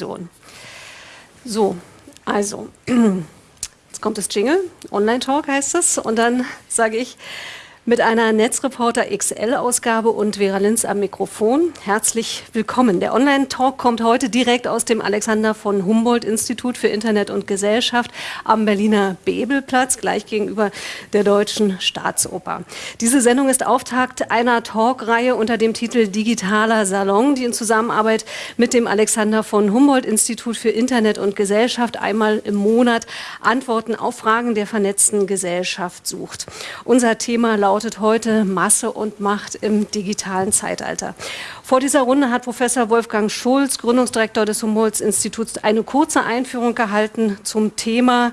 Diskussion. So, also, jetzt kommt das Jingle, Online-Talk heißt es, und dann sage ich, mit einer Netzreporter XL-Ausgabe und Vera Linz am Mikrofon. Herzlich willkommen. Der Online-Talk kommt heute direkt aus dem Alexander von Humboldt-Institut für Internet und Gesellschaft am Berliner Bebelplatz, gleich gegenüber der Deutschen Staatsoper. Diese Sendung ist Auftakt einer Talkreihe unter dem Titel Digitaler Salon, die in Zusammenarbeit mit dem Alexander von Humboldt-Institut für Internet und Gesellschaft einmal im Monat Antworten auf Fragen der vernetzten Gesellschaft sucht. Unser Thema lautet lautet heute Masse und Macht im digitalen Zeitalter. Vor dieser Runde hat Professor Wolfgang Schulz, Gründungsdirektor des Humboldt-Instituts, eine kurze Einführung gehalten zum Thema.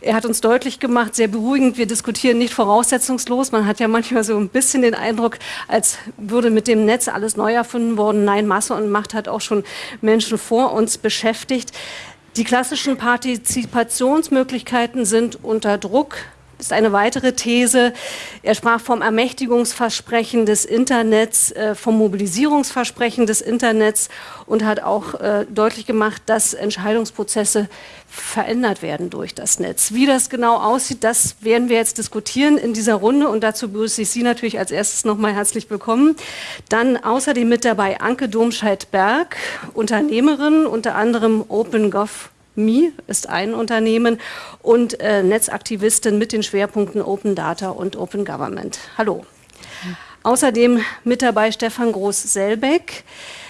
Er hat uns deutlich gemacht, sehr beruhigend, wir diskutieren nicht voraussetzungslos. Man hat ja manchmal so ein bisschen den Eindruck, als würde mit dem Netz alles neu erfunden worden. Nein, Masse und Macht hat auch schon Menschen vor uns beschäftigt. Die klassischen Partizipationsmöglichkeiten sind unter Druck ist eine weitere These. Er sprach vom Ermächtigungsversprechen des Internets, äh, vom Mobilisierungsversprechen des Internets und hat auch äh, deutlich gemacht, dass Entscheidungsprozesse verändert werden durch das Netz. Wie das genau aussieht, das werden wir jetzt diskutieren in dieser Runde und dazu begrüße ich Sie natürlich als erstes nochmal herzlich willkommen. Dann außerdem mit dabei Anke Domscheit-Berg, Unternehmerin, unter anderem OpenGov Me ist ein Unternehmen und äh, Netzaktivistin mit den Schwerpunkten Open Data und Open Government. Hallo. Außerdem mit dabei Stefan Groß-Selbeck,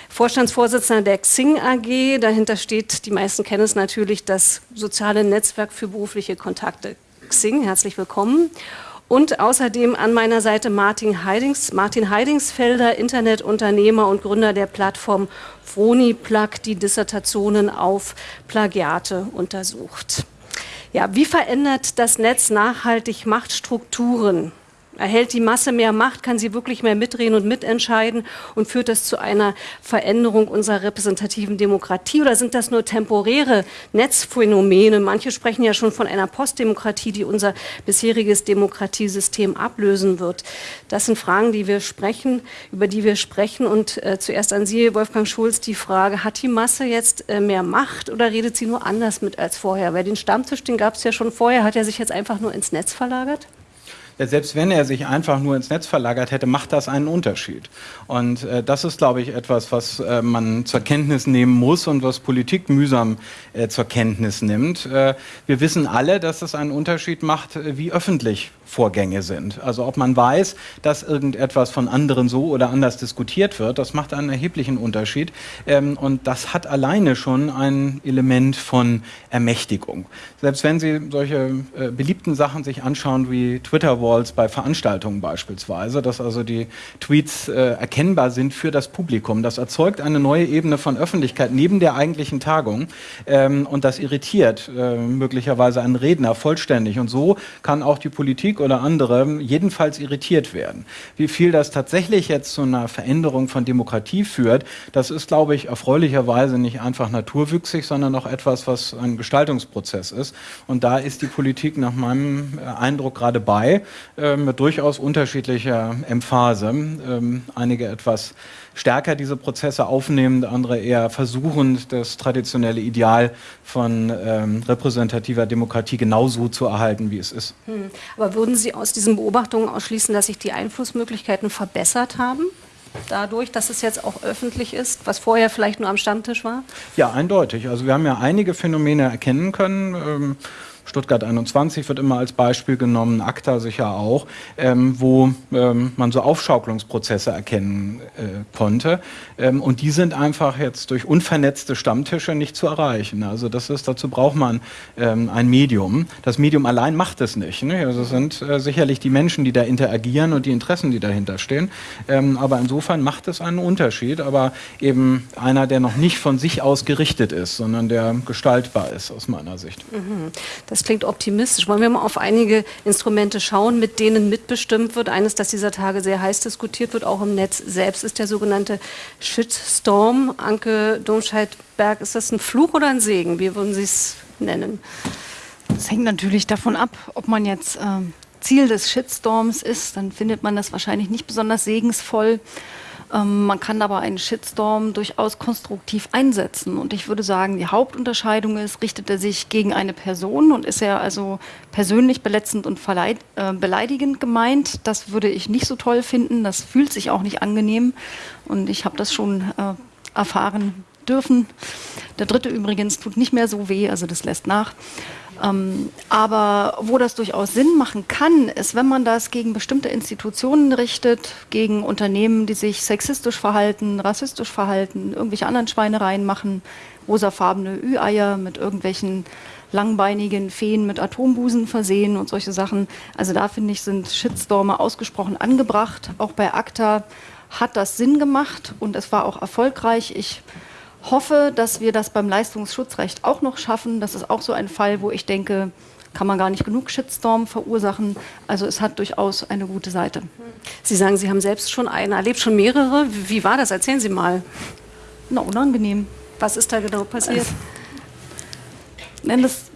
Vorstandsvorsitzender der Xing AG. Dahinter steht, die meisten kennen es natürlich, das soziale Netzwerk für berufliche Kontakte. Xing, herzlich willkommen. Und außerdem an meiner Seite Martin, Heidings, Martin Heidingsfelder, Internetunternehmer und Gründer der Plattform Froniplug, die Dissertationen auf Plagiate untersucht. Ja, wie verändert das Netz nachhaltig Machtstrukturen? Erhält die Masse mehr Macht, kann sie wirklich mehr mitreden und mitentscheiden und führt das zu einer Veränderung unserer repräsentativen Demokratie oder sind das nur temporäre Netzphänomene? Manche sprechen ja schon von einer Postdemokratie, die unser bisheriges Demokratiesystem ablösen wird. Das sind Fragen, die wir sprechen, über die wir sprechen und äh, zuerst an Sie, Wolfgang Schulz, die Frage, hat die Masse jetzt äh, mehr Macht oder redet sie nur anders mit als vorher? Weil den Stammtisch, den gab es ja schon vorher, hat er sich jetzt einfach nur ins Netz verlagert? Selbst wenn er sich einfach nur ins Netz verlagert hätte, macht das einen Unterschied. Und äh, das ist, glaube ich, etwas, was äh, man zur Kenntnis nehmen muss und was Politik mühsam äh, zur Kenntnis nimmt. Äh, wir wissen alle, dass es einen Unterschied macht, äh, wie öffentlich Vorgänge sind. Also ob man weiß, dass irgendetwas von anderen so oder anders diskutiert wird, das macht einen erheblichen Unterschied. Ähm, und das hat alleine schon ein Element von Ermächtigung. Selbst wenn Sie solche äh, beliebten Sachen sich anschauen wie Twitter-Walls bei Veranstaltungen beispielsweise, dass also die Tweets äh, erkennbar sind für das Publikum, das erzeugt eine neue Ebene von Öffentlichkeit neben der eigentlichen Tagung ähm, und das irritiert äh, möglicherweise einen Redner vollständig. Und so kann auch die Politik oder andere jedenfalls irritiert werden. Wie viel das tatsächlich jetzt zu einer Veränderung von Demokratie führt, das ist, glaube ich, erfreulicherweise nicht einfach naturwüchsig, sondern auch etwas, was ein Gestaltungsprozess ist. Und da ist die Politik nach meinem äh, Eindruck gerade bei, äh, mit durchaus unterschiedlicher Emphase. Ähm, einige etwas stärker diese Prozesse aufnehmend, andere eher versuchend, das traditionelle Ideal von ähm, repräsentativer Demokratie genauso zu erhalten, wie es ist. Hm. Aber würden Sie aus diesen Beobachtungen ausschließen, dass sich die Einflussmöglichkeiten verbessert haben? dadurch, dass es jetzt auch öffentlich ist, was vorher vielleicht nur am Stammtisch war? Ja, eindeutig. Also wir haben ja einige Phänomene erkennen können. Ähm, Stuttgart 21 wird immer als Beispiel genommen, ACTA sicher auch, ähm, wo ähm, man so Aufschaukelungsprozesse erkennen äh, konnte. Ähm, und die sind einfach jetzt durch unvernetzte Stammtische nicht zu erreichen. Also das ist, dazu braucht man ähm, ein Medium. Das Medium allein macht es nicht. Ne? Also es sind äh, sicherlich die Menschen, die da interagieren und die Interessen, die dahinter stehen. Ähm, aber insofern macht es einen Unterschied, aber eben einer, der noch nicht von sich aus gerichtet ist, sondern der gestaltbar ist aus meiner Sicht. Mhm. Das klingt optimistisch. Wollen wir mal auf einige Instrumente schauen, mit denen mitbestimmt wird? Eines, das dieser Tage sehr heiß diskutiert wird, auch im Netz selbst, ist der sogenannte Shitstorm. Anke Domscheit-Berg, ist das ein Fluch oder ein Segen? Wie würden Sie es nennen? Das hängt natürlich davon ab, ob man jetzt äh, Ziel des Shitstorms ist. Dann findet man das wahrscheinlich nicht besonders segensvoll. Ähm, man kann aber einen Shitstorm durchaus konstruktiv einsetzen. Und ich würde sagen, die Hauptunterscheidung ist, richtet er sich gegen eine Person und ist er also persönlich verletzend und äh, beleidigend gemeint. Das würde ich nicht so toll finden. Das fühlt sich auch nicht angenehm. Und ich habe das schon äh, erfahren dürfen. Der dritte übrigens tut nicht mehr so weh, also das lässt nach. Ähm, aber wo das durchaus Sinn machen kann, ist, wenn man das gegen bestimmte Institutionen richtet, gegen Unternehmen, die sich sexistisch verhalten, rassistisch verhalten, irgendwelche anderen Schweinereien machen, rosafarbene Ü-Eier mit irgendwelchen langbeinigen Feen mit Atombusen versehen und solche Sachen. Also da finde ich, sind Shitstorme ausgesprochen angebracht. Auch bei ACTA hat das Sinn gemacht und es war auch erfolgreich. Ich hoffe, dass wir das beim Leistungsschutzrecht auch noch schaffen. Das ist auch so ein Fall, wo ich denke, kann man gar nicht genug Shitstorm verursachen. Also es hat durchaus eine gute Seite. Sie sagen, Sie haben selbst schon einen erlebt, schon mehrere. Wie war das? Erzählen Sie mal. Na, unangenehm. Was ist da genau passiert? Nein, das,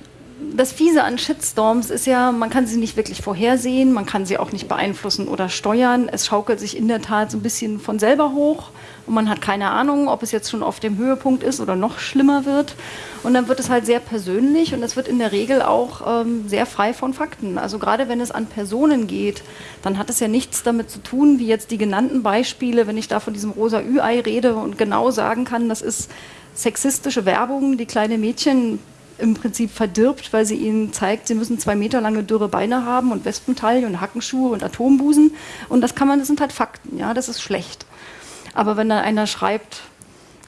das Fiese an Shitstorms ist ja, man kann sie nicht wirklich vorhersehen, man kann sie auch nicht beeinflussen oder steuern. Es schaukelt sich in der Tat so ein bisschen von selber hoch und man hat keine Ahnung, ob es jetzt schon auf dem Höhepunkt ist oder noch schlimmer wird. Und dann wird es halt sehr persönlich und es wird in der Regel auch ähm, sehr frei von Fakten. Also gerade wenn es an Personen geht, dann hat es ja nichts damit zu tun, wie jetzt die genannten Beispiele, wenn ich da von diesem rosa Ü-Ei rede und genau sagen kann, das ist sexistische Werbung, die kleine Mädchen im Prinzip verdirbt, weil sie ihnen zeigt, sie müssen zwei Meter lange dürre Beine haben und Wespentaille und Hackenschuhe und Atombusen. Und das kann man, das sind halt Fakten, ja, das ist schlecht. Aber wenn dann einer schreibt,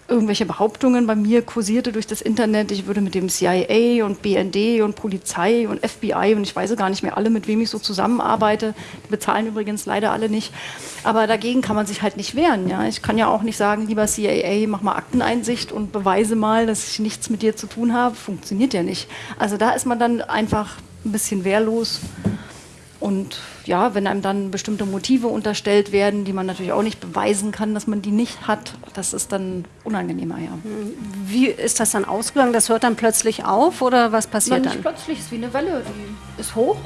irgendwelche Behauptungen bei mir kursierte durch das Internet, ich würde mit dem CIA und BND und Polizei und FBI und ich weiß gar nicht mehr alle, mit wem ich so zusammenarbeite. Die bezahlen übrigens leider alle nicht. Aber dagegen kann man sich halt nicht wehren. Ja? Ich kann ja auch nicht sagen, lieber CIA, mach mal Akteneinsicht und beweise mal, dass ich nichts mit dir zu tun habe. Funktioniert ja nicht. Also da ist man dann einfach ein bisschen wehrlos und ja, wenn einem dann bestimmte Motive unterstellt werden, die man natürlich auch nicht beweisen kann, dass man die nicht hat, das ist dann unangenehmer, ja. Wie ist das dann ausgegangen? Das hört dann plötzlich auf oder was passiert dann? Nicht plötzlich, ist wie eine Welle, die ist hoch,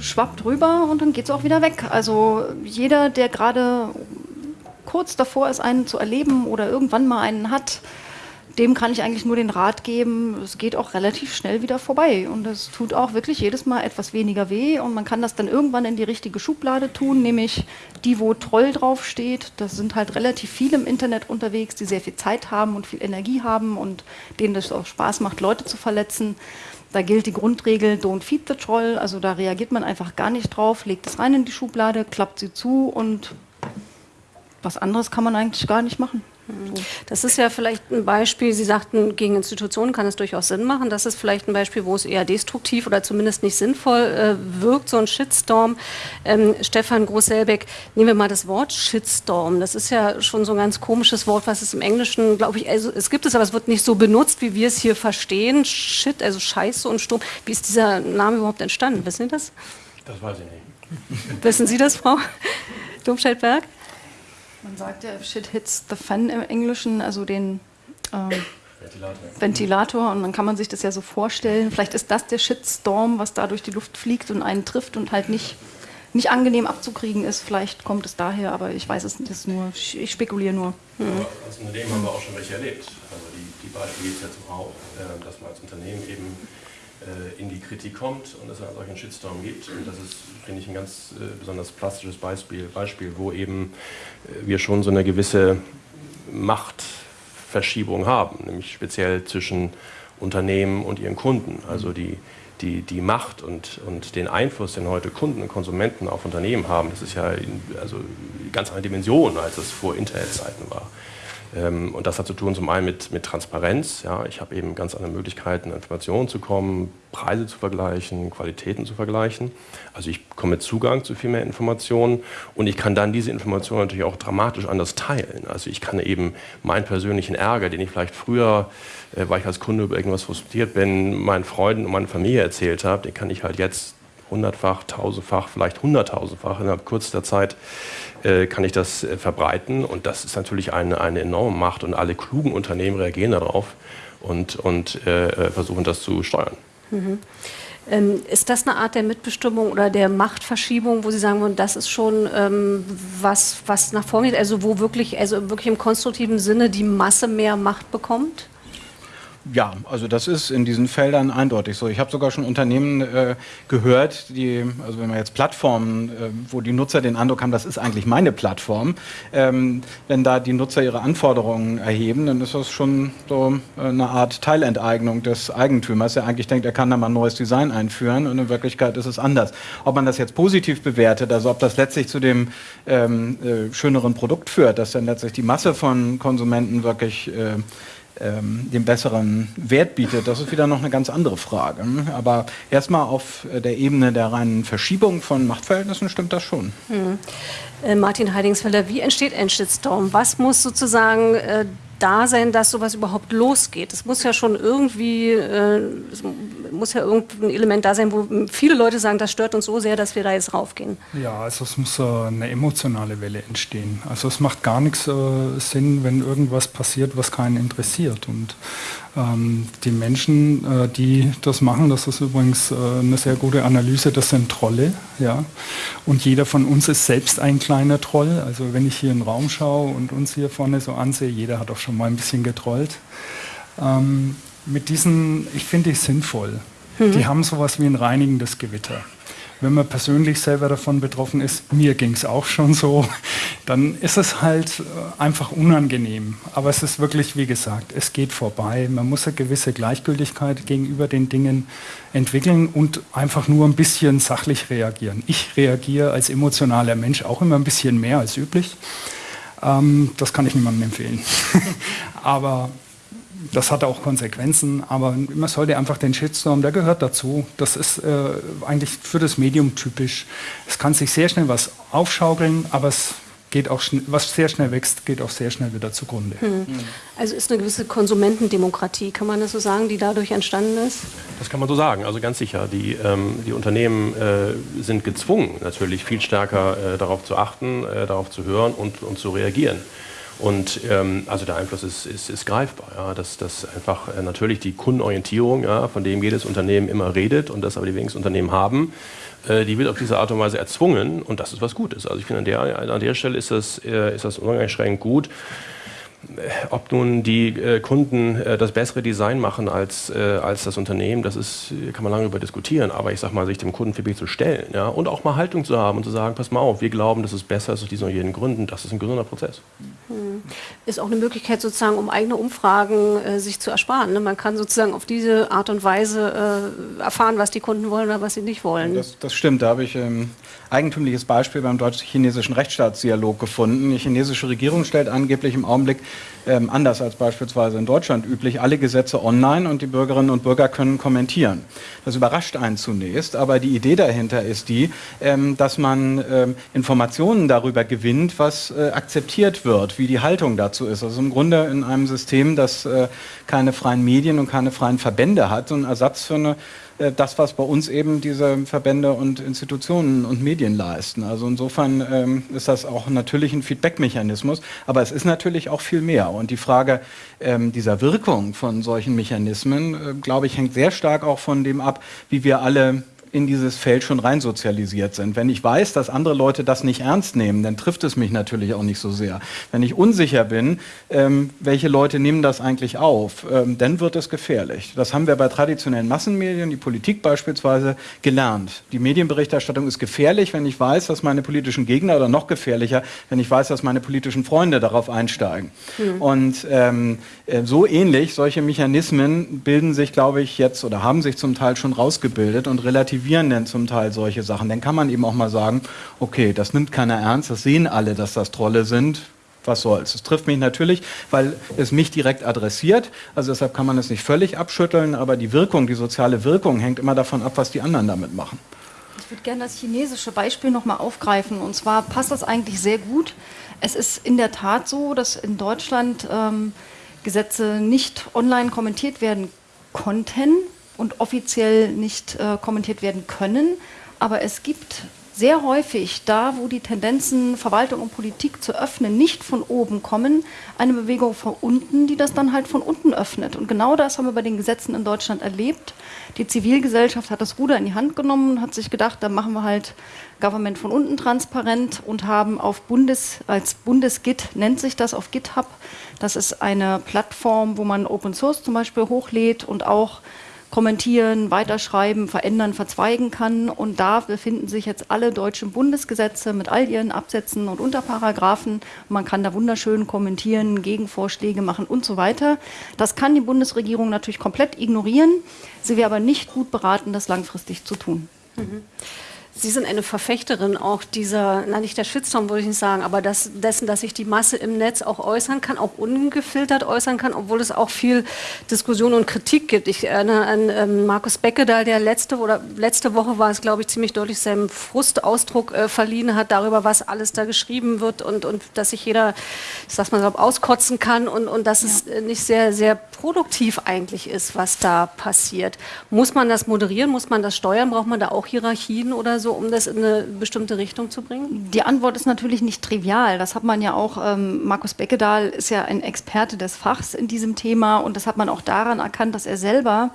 schwappt rüber und dann geht es auch wieder weg. Also jeder, der gerade kurz davor ist, einen zu erleben oder irgendwann mal einen hat, dem kann ich eigentlich nur den Rat geben, es geht auch relativ schnell wieder vorbei. Und es tut auch wirklich jedes Mal etwas weniger weh. Und man kann das dann irgendwann in die richtige Schublade tun, nämlich die, wo Troll draufsteht. Das sind halt relativ viele im Internet unterwegs, die sehr viel Zeit haben und viel Energie haben und denen das auch Spaß macht, Leute zu verletzen. Da gilt die Grundregel, don't feed the troll. Also da reagiert man einfach gar nicht drauf, legt es rein in die Schublade, klappt sie zu und was anderes kann man eigentlich gar nicht machen. Das ist ja vielleicht ein Beispiel, Sie sagten, gegen Institutionen kann es durchaus Sinn machen. Das ist vielleicht ein Beispiel, wo es eher destruktiv oder zumindest nicht sinnvoll äh, wirkt, so ein Shitstorm. Ähm, Stefan Groß-Selbeck, nehmen wir mal das Wort Shitstorm. Das ist ja schon so ein ganz komisches Wort, was es im Englischen, glaube ich, also es gibt es, aber es wird nicht so benutzt, wie wir es hier verstehen. Shit, also Scheiße und Sturm. Wie ist dieser Name überhaupt entstanden? Wissen Sie das? Das weiß ich nicht. Wissen Sie das, Frau Domscheit-Berg? Man sagt ja, shit hits the fan im Englischen, also den äh, Ventilator. Ventilator. Und dann kann man sich das ja so vorstellen. Vielleicht ist das der Shitstorm, was da durch die Luft fliegt und einen trifft und halt nicht, nicht angenehm abzukriegen ist. Vielleicht kommt es daher, aber ich weiß es nicht. nur, ich spekuliere nur. Hm. als Unternehmen haben wir auch schon welche erlebt. Also die, die Beispiele gibt es jetzt auch, äh, dass man als Unternehmen eben in die Kritik kommt und es einen solchen Shitstorm gibt. Und das ist, finde ich, ein ganz äh, besonders plastisches Beispiel, Beispiel, wo eben äh, wir schon so eine gewisse Machtverschiebung haben, nämlich speziell zwischen Unternehmen und ihren Kunden. Also die, die, die Macht und, und den Einfluss, den heute Kunden und Konsumenten auf Unternehmen haben, das ist ja in, also ganz andere Dimension, als es vor Internetzeiten war. Ähm, und das hat zu tun zum einen mit, mit Transparenz. Ja, ich habe eben ganz andere Möglichkeiten, Informationen zu kommen, Preise zu vergleichen, Qualitäten zu vergleichen. Also ich komme mit Zugang zu viel mehr Informationen und ich kann dann diese Informationen natürlich auch dramatisch anders teilen. Also ich kann eben meinen persönlichen Ärger, den ich vielleicht früher, äh, weil ich als Kunde über irgendwas frustriert bin, meinen Freunden und meiner Familie erzählt habe, den kann ich halt jetzt hundertfach, tausendfach, vielleicht hunderttausendfach innerhalb kurzer Zeit äh, kann ich das äh, verbreiten. Und das ist natürlich eine, eine enorme Macht und alle klugen Unternehmen reagieren darauf und, und äh, versuchen das zu steuern. Mhm. Ähm, ist das eine Art der Mitbestimmung oder der Machtverschiebung, wo Sie sagen wollen, das ist schon ähm, was, was nach vorne geht, also wo wirklich, also wirklich im konstruktiven Sinne die Masse mehr Macht bekommt? Ja, also das ist in diesen Feldern eindeutig so. Ich habe sogar schon Unternehmen äh, gehört, die, also wenn man jetzt Plattformen, äh, wo die Nutzer den Eindruck haben, das ist eigentlich meine Plattform, ähm, wenn da die Nutzer ihre Anforderungen erheben, dann ist das schon so äh, eine Art Teilenteignung des Eigentümers, der eigentlich denkt, er kann da mal ein neues Design einführen und in Wirklichkeit ist es anders. Ob man das jetzt positiv bewertet, also ob das letztlich zu dem ähm, äh, schöneren Produkt führt, dass dann letztlich die Masse von Konsumenten wirklich äh, ähm, den besseren Wert bietet, das ist wieder noch eine ganz andere Frage. Aber erstmal auf der Ebene der reinen Verschiebung von Machtverhältnissen stimmt das schon. Hm. Äh, Martin Heidingsfelder, wie entsteht ein Shitstorm? Was muss sozusagen äh, da sein, dass sowas überhaupt losgeht. Es muss ja schon irgendwie, äh, es muss ja irgendein Element da sein, wo viele Leute sagen, das stört uns so sehr, dass wir da jetzt raufgehen. Ja, also es muss äh, eine emotionale Welle entstehen. Also es macht gar nichts äh, Sinn, wenn irgendwas passiert, was keinen interessiert. Und ähm, die Menschen, äh, die das machen, das ist übrigens äh, eine sehr gute Analyse, das sind Trolle. Ja? Und jeder von uns ist selbst ein kleiner Troll. Also wenn ich hier in den Raum schaue und uns hier vorne so ansehe, jeder hat auch schon mal ein bisschen getrollt. Ähm, mit diesen, ich finde ich sinnvoll. Mhm. Die haben sowas wie ein reinigendes Gewitter wenn man persönlich selber davon betroffen ist, mir ging es auch schon so, dann ist es halt äh, einfach unangenehm. Aber es ist wirklich, wie gesagt, es geht vorbei. Man muss eine gewisse Gleichgültigkeit gegenüber den Dingen entwickeln und einfach nur ein bisschen sachlich reagieren. Ich reagiere als emotionaler Mensch auch immer ein bisschen mehr als üblich. Ähm, das kann ich niemandem empfehlen. Aber das hat auch Konsequenzen, aber man sollte einfach den Shitstorm, der gehört dazu. Das ist äh, eigentlich für das Medium typisch. Es kann sich sehr schnell was aufschaukeln, aber es geht auch was sehr schnell wächst, geht auch sehr schnell wieder zugrunde. Hm. Also ist eine gewisse Konsumentendemokratie, kann man das so sagen, die dadurch entstanden ist? Das kann man so sagen, also ganz sicher. Die, ähm, die Unternehmen äh, sind gezwungen, natürlich viel stärker äh, darauf zu achten, äh, darauf zu hören und, und zu reagieren. Und ähm, also der Einfluss ist, ist, ist greifbar. Ja, dass, dass einfach äh, natürlich die Kundenorientierung, ja, von dem jedes Unternehmen immer redet und das aber die wenigsten Unternehmen haben, äh, die wird auf diese Art und Weise erzwungen und das ist was Gutes. Also ich finde, an der, an der Stelle ist das, äh, ist das uneingeschränkt gut ob nun die äh, Kunden äh, das bessere Design machen als, äh, als das Unternehmen, das ist, kann man lange über diskutieren. Aber ich sage mal, sich dem Kundenfeedback zu stellen ja, und auch mal Haltung zu haben und zu sagen, pass mal auf, wir glauben, dass es besser ist aus diesen und jenen Gründen, das ist ein gesunder Prozess. Hm. Ist auch eine Möglichkeit sozusagen, um eigene Umfragen äh, sich zu ersparen. Ne? Man kann sozusagen auf diese Art und Weise äh, erfahren, was die Kunden wollen oder was sie nicht wollen. Das, das stimmt, da habe ich ähm, eigentümliches Beispiel beim deutsch-chinesischen Rechtsstaatsdialog gefunden. Die chinesische Regierung stellt angeblich im Augenblick ähm, anders als beispielsweise in Deutschland üblich, alle Gesetze online und die Bürgerinnen und Bürger können kommentieren. Das überrascht einen zunächst, aber die Idee dahinter ist die, ähm, dass man ähm, Informationen darüber gewinnt, was äh, akzeptiert wird, wie die Haltung dazu ist. Also im Grunde in einem System, das äh, keine freien Medien und keine freien Verbände hat, so ein Ersatz für eine äh, das, was bei uns eben diese Verbände und Institutionen und Medien leisten. Also insofern ähm, ist das auch natürlich ein Feedback-Mechanismus, aber es ist natürlich auch viel mehr. Und die Frage ähm, dieser Wirkung von solchen Mechanismen, äh, glaube ich, hängt sehr stark auch von dem ab, wie wir alle in dieses Feld schon rein sozialisiert sind. Wenn ich weiß, dass andere Leute das nicht ernst nehmen, dann trifft es mich natürlich auch nicht so sehr. Wenn ich unsicher bin, ähm, welche Leute nehmen das eigentlich auf, ähm, dann wird es gefährlich. Das haben wir bei traditionellen Massenmedien, die Politik beispielsweise, gelernt. Die Medienberichterstattung ist gefährlich, wenn ich weiß, dass meine politischen Gegner oder noch gefährlicher, wenn ich weiß, dass meine politischen Freunde darauf einsteigen. Mhm. Und ähm, äh, so ähnlich, solche Mechanismen bilden sich, glaube ich, jetzt oder haben sich zum Teil schon rausgebildet und relativ relativieren denn zum Teil solche Sachen. Dann kann man eben auch mal sagen, okay, das nimmt keiner ernst, das sehen alle, dass das Trolle sind. Was soll's? Es trifft mich natürlich, weil es mich direkt adressiert. Also deshalb kann man es nicht völlig abschütteln, aber die Wirkung, die soziale Wirkung hängt immer davon ab, was die anderen damit machen. Ich würde gerne das chinesische Beispiel nochmal aufgreifen. Und zwar passt das eigentlich sehr gut. Es ist in der Tat so, dass in Deutschland ähm, Gesetze nicht online kommentiert werden konnten, und offiziell nicht äh, kommentiert werden können. Aber es gibt sehr häufig da, wo die Tendenzen Verwaltung und Politik zu öffnen nicht von oben kommen, eine Bewegung von unten, die das dann halt von unten öffnet. Und genau das haben wir bei den Gesetzen in Deutschland erlebt. Die Zivilgesellschaft hat das Ruder in die Hand genommen und hat sich gedacht, da machen wir halt Government von unten transparent und haben auf Bundes, als Bundesgit nennt sich das auf GitHub. Das ist eine Plattform, wo man Open Source zum Beispiel hochlädt und auch kommentieren, weiterschreiben, verändern, verzweigen kann. Und da befinden sich jetzt alle deutschen Bundesgesetze mit all ihren Absätzen und Unterparagraphen. Man kann da wunderschön kommentieren, Gegenvorschläge machen und so weiter. Das kann die Bundesregierung natürlich komplett ignorieren. Sie wäre aber nicht gut beraten, das langfristig zu tun. Mhm. Sie sind eine Verfechterin auch dieser, na nicht der Shitstorm würde ich nicht sagen, aber das, dessen, dass sich die Masse im Netz auch äußern kann, auch ungefiltert äußern kann, obwohl es auch viel Diskussion und Kritik gibt. Ich erinnere an ähm, Markus Becke, da der letzte oder letzte Woche war es, glaube ich, ziemlich deutlich seinem Frustausdruck äh, verliehen hat darüber, was alles da geschrieben wird und, und dass sich jeder, ich sag's mal so, auskotzen kann und, und dass ja. es äh, nicht sehr, sehr produktiv eigentlich ist, was da passiert. Muss man das moderieren? Muss man das steuern? Braucht man da auch Hierarchien oder so? um das in eine bestimmte Richtung zu bringen? Die Antwort ist natürlich nicht trivial. Das hat man ja auch, ähm, Markus Beckedahl ist ja ein Experte des Fachs in diesem Thema und das hat man auch daran erkannt, dass er selber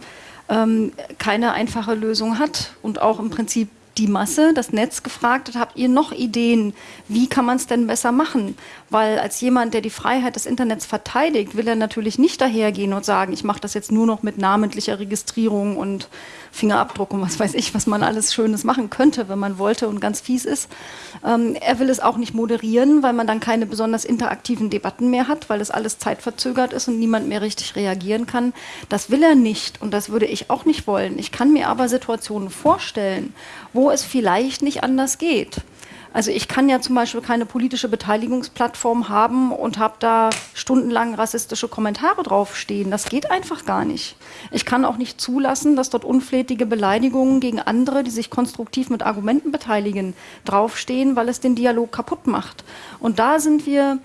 ähm, keine einfache Lösung hat und auch im Prinzip die Masse, das Netz gefragt hat, habt ihr noch Ideen, wie kann man es denn besser machen? Weil als jemand, der die Freiheit des Internets verteidigt, will er natürlich nicht dahergehen und sagen, ich mache das jetzt nur noch mit namentlicher Registrierung und Fingerabdruck und was weiß ich, was man alles Schönes machen könnte, wenn man wollte und ganz fies ist. Ähm, er will es auch nicht moderieren, weil man dann keine besonders interaktiven Debatten mehr hat, weil das alles zeitverzögert ist und niemand mehr richtig reagieren kann. Das will er nicht und das würde ich auch nicht wollen. Ich kann mir aber Situationen vorstellen, wo es vielleicht nicht anders geht. Also ich kann ja zum Beispiel keine politische Beteiligungsplattform haben und habe da stundenlang rassistische Kommentare draufstehen. Das geht einfach gar nicht. Ich kann auch nicht zulassen, dass dort unflätige Beleidigungen gegen andere, die sich konstruktiv mit Argumenten beteiligen, draufstehen, weil es den Dialog kaputt macht. Und da sind wir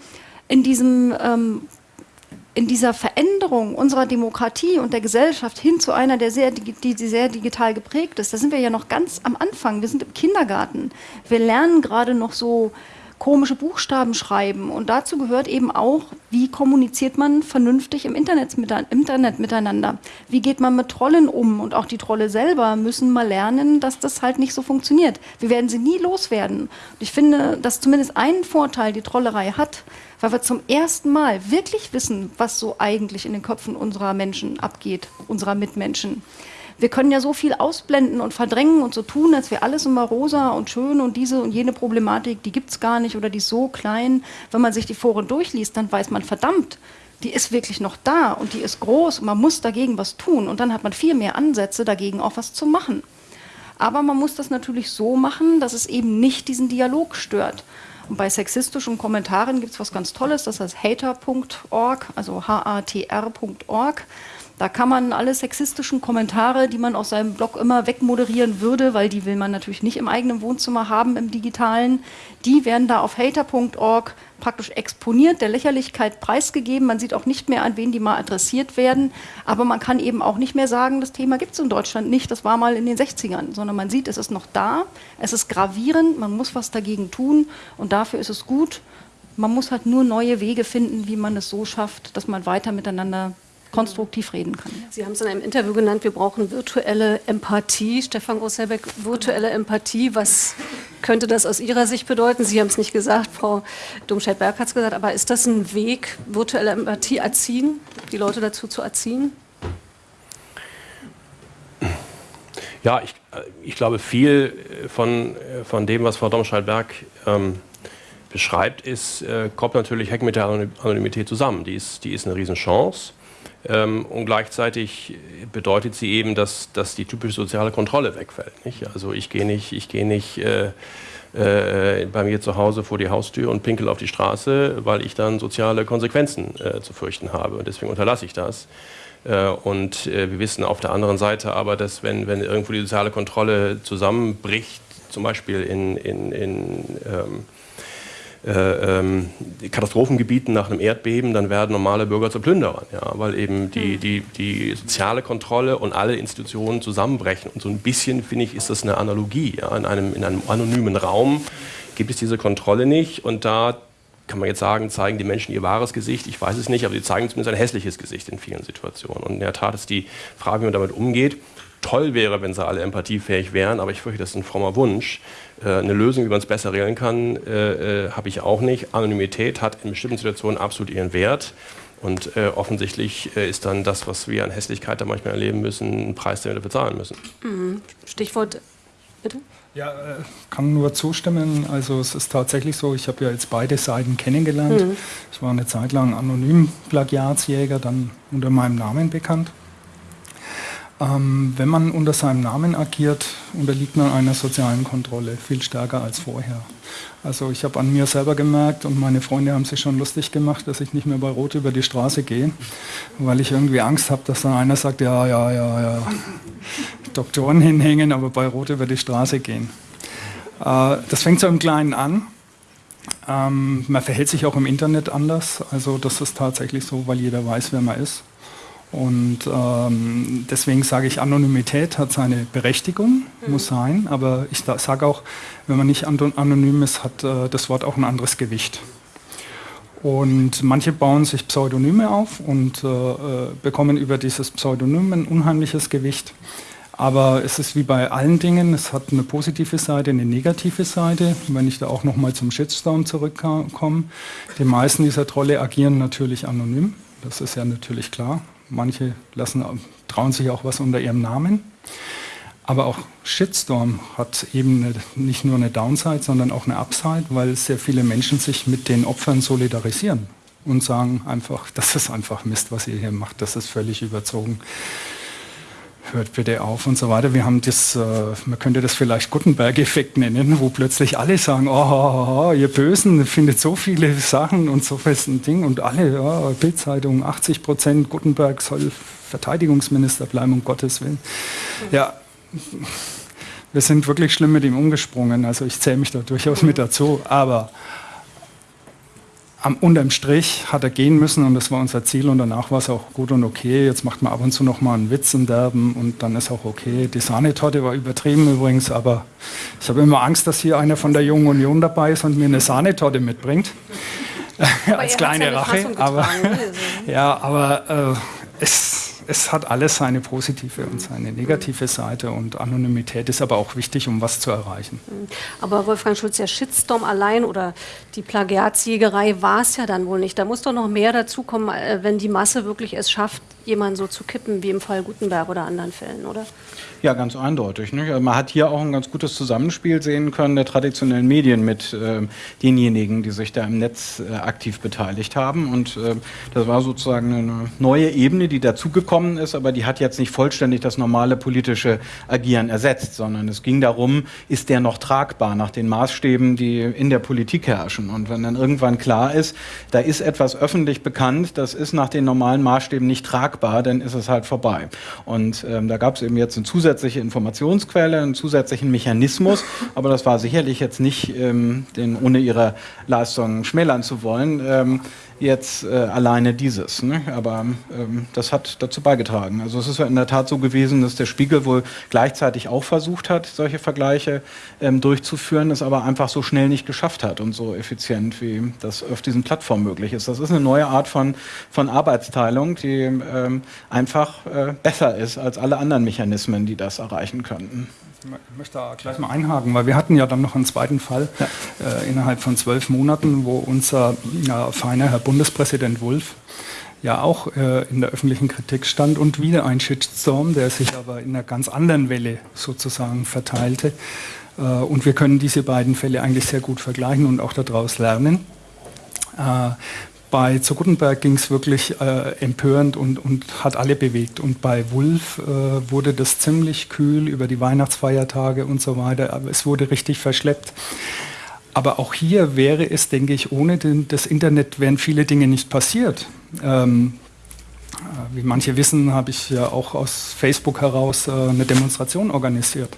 in diesem ähm, in dieser Veränderung unserer Demokratie und der Gesellschaft hin zu einer, der sehr, die sehr digital geprägt ist, da sind wir ja noch ganz am Anfang. Wir sind im Kindergarten. Wir lernen gerade noch so komische Buchstaben schreiben. Und dazu gehört eben auch, wie kommuniziert man vernünftig im Internet, miteinander? Wie geht man mit Trollen um? Und auch die Trolle selber müssen mal lernen, dass das halt nicht so funktioniert. Wir werden sie nie loswerden. Und ich finde, dass zumindest einen Vorteil die Trollerei hat, weil wir zum ersten Mal wirklich wissen, was so eigentlich in den Köpfen unserer Menschen abgeht, unserer Mitmenschen. Wir können ja so viel ausblenden und verdrängen und so tun, als wäre alles immer rosa und schön und diese und jene Problematik, die gibt es gar nicht oder die ist so klein. Wenn man sich die Foren durchliest, dann weiß man, verdammt, die ist wirklich noch da und die ist groß und man muss dagegen was tun und dann hat man viel mehr Ansätze, dagegen auch was zu machen. Aber man muss das natürlich so machen, dass es eben nicht diesen Dialog stört. Und bei sexistischen Kommentaren gibt es was ganz Tolles, das heißt hater.org, also H-A-T-R.org. Da kann man alle sexistischen Kommentare, die man aus seinem Blog immer wegmoderieren würde, weil die will man natürlich nicht im eigenen Wohnzimmer haben, im digitalen, die werden da auf hater.org praktisch exponiert, der Lächerlichkeit preisgegeben. Man sieht auch nicht mehr, an wen die mal adressiert werden. Aber man kann eben auch nicht mehr sagen, das Thema gibt es in Deutschland nicht, das war mal in den 60ern, sondern man sieht, es ist noch da, es ist gravierend, man muss was dagegen tun und dafür ist es gut. Man muss halt nur neue Wege finden, wie man es so schafft, dass man weiter miteinander konstruktiv reden kann. Sie haben es in einem Interview genannt, wir brauchen virtuelle Empathie. Stefan Grosselbeck, virtuelle Empathie, was könnte das aus Ihrer Sicht bedeuten? Sie haben es nicht gesagt, Frau Domscheit-Berg hat es gesagt, aber ist das ein Weg, virtuelle Empathie erziehen, die Leute dazu zu erziehen? Ja, ich, äh, ich glaube, viel von, von dem, was Frau Domscheit-Berg ähm, beschreibt, ist, äh, kommt natürlich Hack mit der Anonymität zusammen. Die ist, die ist eine Riesenchance. Ähm, und gleichzeitig bedeutet sie eben, dass, dass die typische soziale Kontrolle wegfällt. Nicht? Also ich gehe nicht, ich gehe nicht äh, äh, bei mir zu Hause vor die Haustür und pinkel auf die Straße, weil ich dann soziale Konsequenzen äh, zu fürchten habe. Und deswegen unterlasse ich das. Äh, und äh, wir wissen auf der anderen Seite aber, dass wenn, wenn irgendwo die soziale Kontrolle zusammenbricht, zum Beispiel in, in, in ähm, äh, ähm, Katastrophengebieten nach einem Erdbeben, dann werden normale Bürger zu Plünderern, ja, weil eben die, die, die soziale Kontrolle und alle Institutionen zusammenbrechen. Und so ein bisschen, finde ich, ist das eine Analogie. Ja. In, einem, in einem anonymen Raum gibt es diese Kontrolle nicht und da kann man jetzt sagen, zeigen die Menschen ihr wahres Gesicht? Ich weiß es nicht, aber sie zeigen zumindest ein hässliches Gesicht in vielen Situationen. Und in der Tat ist die Frage, wie man damit umgeht. Toll wäre, wenn sie alle empathiefähig wären, aber ich fürchte, das ist ein frommer Wunsch. Äh, eine Lösung, wie man es besser regeln kann, äh, äh, habe ich auch nicht. Anonymität hat in bestimmten Situationen absolut ihren Wert. Und äh, offensichtlich äh, ist dann das, was wir an Hässlichkeit da manchmal erleben müssen, ein Preis, den wir dafür zahlen müssen. Mhm. Stichwort, bitte? Ja, kann nur zustimmen. Also es ist tatsächlich so, ich habe ja jetzt beide Seiten kennengelernt. Mhm. Ich war eine Zeit lang anonym Plagiatsjäger, dann unter meinem Namen bekannt. Ähm, wenn man unter seinem Namen agiert, unterliegt man einer sozialen Kontrolle, viel stärker als vorher. Also ich habe an mir selber gemerkt und meine Freunde haben sich schon lustig gemacht, dass ich nicht mehr bei Rot über die Straße gehe, weil ich irgendwie Angst habe, dass dann einer sagt, ja, ja, ja, ja, Doktoren hinhängen, aber bei Rot über die Straße gehen. Äh, das fängt so im Kleinen an. Ähm, man verhält sich auch im Internet anders. Also das ist tatsächlich so, weil jeder weiß, wer man ist. Und ähm, deswegen sage ich, Anonymität hat seine Berechtigung, mhm. muss sein, aber ich sage auch, wenn man nicht anonym ist, hat äh, das Wort auch ein anderes Gewicht. Und manche bauen sich Pseudonyme auf und äh, äh bekommen über dieses Pseudonym ein unheimliches Gewicht. Aber es ist wie bei allen Dingen, es hat eine positive Seite, eine negative Seite. Wenn ich da auch nochmal zum Shitstorm zurückkomme, die meisten dieser Trolle agieren natürlich anonym, das ist ja natürlich klar. Manche lassen, trauen sich auch was unter ihrem Namen. Aber auch Shitstorm hat eben nicht nur eine Downside, sondern auch eine Upside, weil sehr viele Menschen sich mit den Opfern solidarisieren und sagen einfach, das ist einfach Mist, was ihr hier macht, das ist völlig überzogen hört bitte auf und so weiter. Wir haben das, äh, man könnte das vielleicht Gutenberg-Effekt nennen, wo plötzlich alle sagen, oh, oh, oh, ihr Bösen findet so viele Sachen und so festen Ding und alle, oh, Bildzeitung, 80 Prozent, Gutenberg soll Verteidigungsminister bleiben, um Gottes Willen. Ja, wir sind wirklich schlimm mit ihm umgesprungen, also ich zähle mich da durchaus mit dazu, aber am unterm Strich hat er gehen müssen und das war unser Ziel und danach war es auch gut und okay. Jetzt macht man ab und zu noch mal einen Witz in Derben und dann ist auch okay. Die Sahnetorte war übertrieben übrigens, aber ich habe immer Angst, dass hier einer von der Jungen Union dabei ist und mir eine Sahnetorte mitbringt. Als kleine Rache. Aber, ne? ja, aber äh, es es hat alles seine positive und seine negative Seite und Anonymität ist aber auch wichtig, um was zu erreichen. Mhm. Aber Wolfgang Schulz, der Shitstorm allein oder die Plagiatsjägerei war es ja dann wohl nicht. Da muss doch noch mehr dazukommen, äh, wenn die Masse wirklich es schafft, jemanden so zu kippen, wie im Fall Gutenberg oder anderen Fällen, oder? Ja, ganz eindeutig. Nicht? Also man hat hier auch ein ganz gutes Zusammenspiel sehen können der traditionellen Medien mit äh, denjenigen, die sich da im Netz äh, aktiv beteiligt haben. Und äh, das war sozusagen eine neue Ebene, die dazugekommen ist, aber die hat jetzt nicht vollständig das normale politische Agieren ersetzt, sondern es ging darum, ist der noch tragbar nach den Maßstäben, die in der Politik herrschen. Und wenn dann irgendwann klar ist, da ist etwas öffentlich bekannt, das ist nach den normalen Maßstäben nicht tragbar, dann ist es halt vorbei. Und ähm, da gab es eben jetzt eine zusätzliche Informationsquelle, einen zusätzlichen Mechanismus, aber das war sicherlich jetzt nicht, ähm, den, ohne ihre Leistung schmälern zu wollen, ähm, jetzt äh, alleine dieses. Ne? Aber ähm, das hat dazu beigetragen. Also es ist in der Tat so gewesen, dass der Spiegel wohl gleichzeitig auch versucht hat, solche Vergleiche ähm, durchzuführen, es aber einfach so schnell nicht geschafft hat und so effizient, wie das auf diesen Plattformen möglich ist. Das ist eine neue Art von, von Arbeitsteilung, die ähm, einfach äh, besser ist als alle anderen Mechanismen, die das erreichen könnten. Ich möchte da gleich mal einhaken, weil wir hatten ja dann noch einen zweiten Fall ja. äh, innerhalb von zwölf Monaten, wo unser ja, feiner Herr Bundespräsident Wulff ja auch äh, in der öffentlichen Kritik stand und wieder ein Shitstorm, der sich aber in einer ganz anderen Welle sozusagen verteilte. Äh, und wir können diese beiden Fälle eigentlich sehr gut vergleichen und auch daraus lernen. Äh, bei zu Gutenberg ging es wirklich äh, empörend und, und, hat alle bewegt. Und bei Wulf äh, wurde das ziemlich kühl über die Weihnachtsfeiertage und so weiter. Aber es wurde richtig verschleppt. Aber auch hier wäre es, denke ich, ohne den, das Internet wären viele Dinge nicht passiert. Ähm, wie manche wissen, habe ich ja auch aus Facebook heraus äh, eine Demonstration organisiert.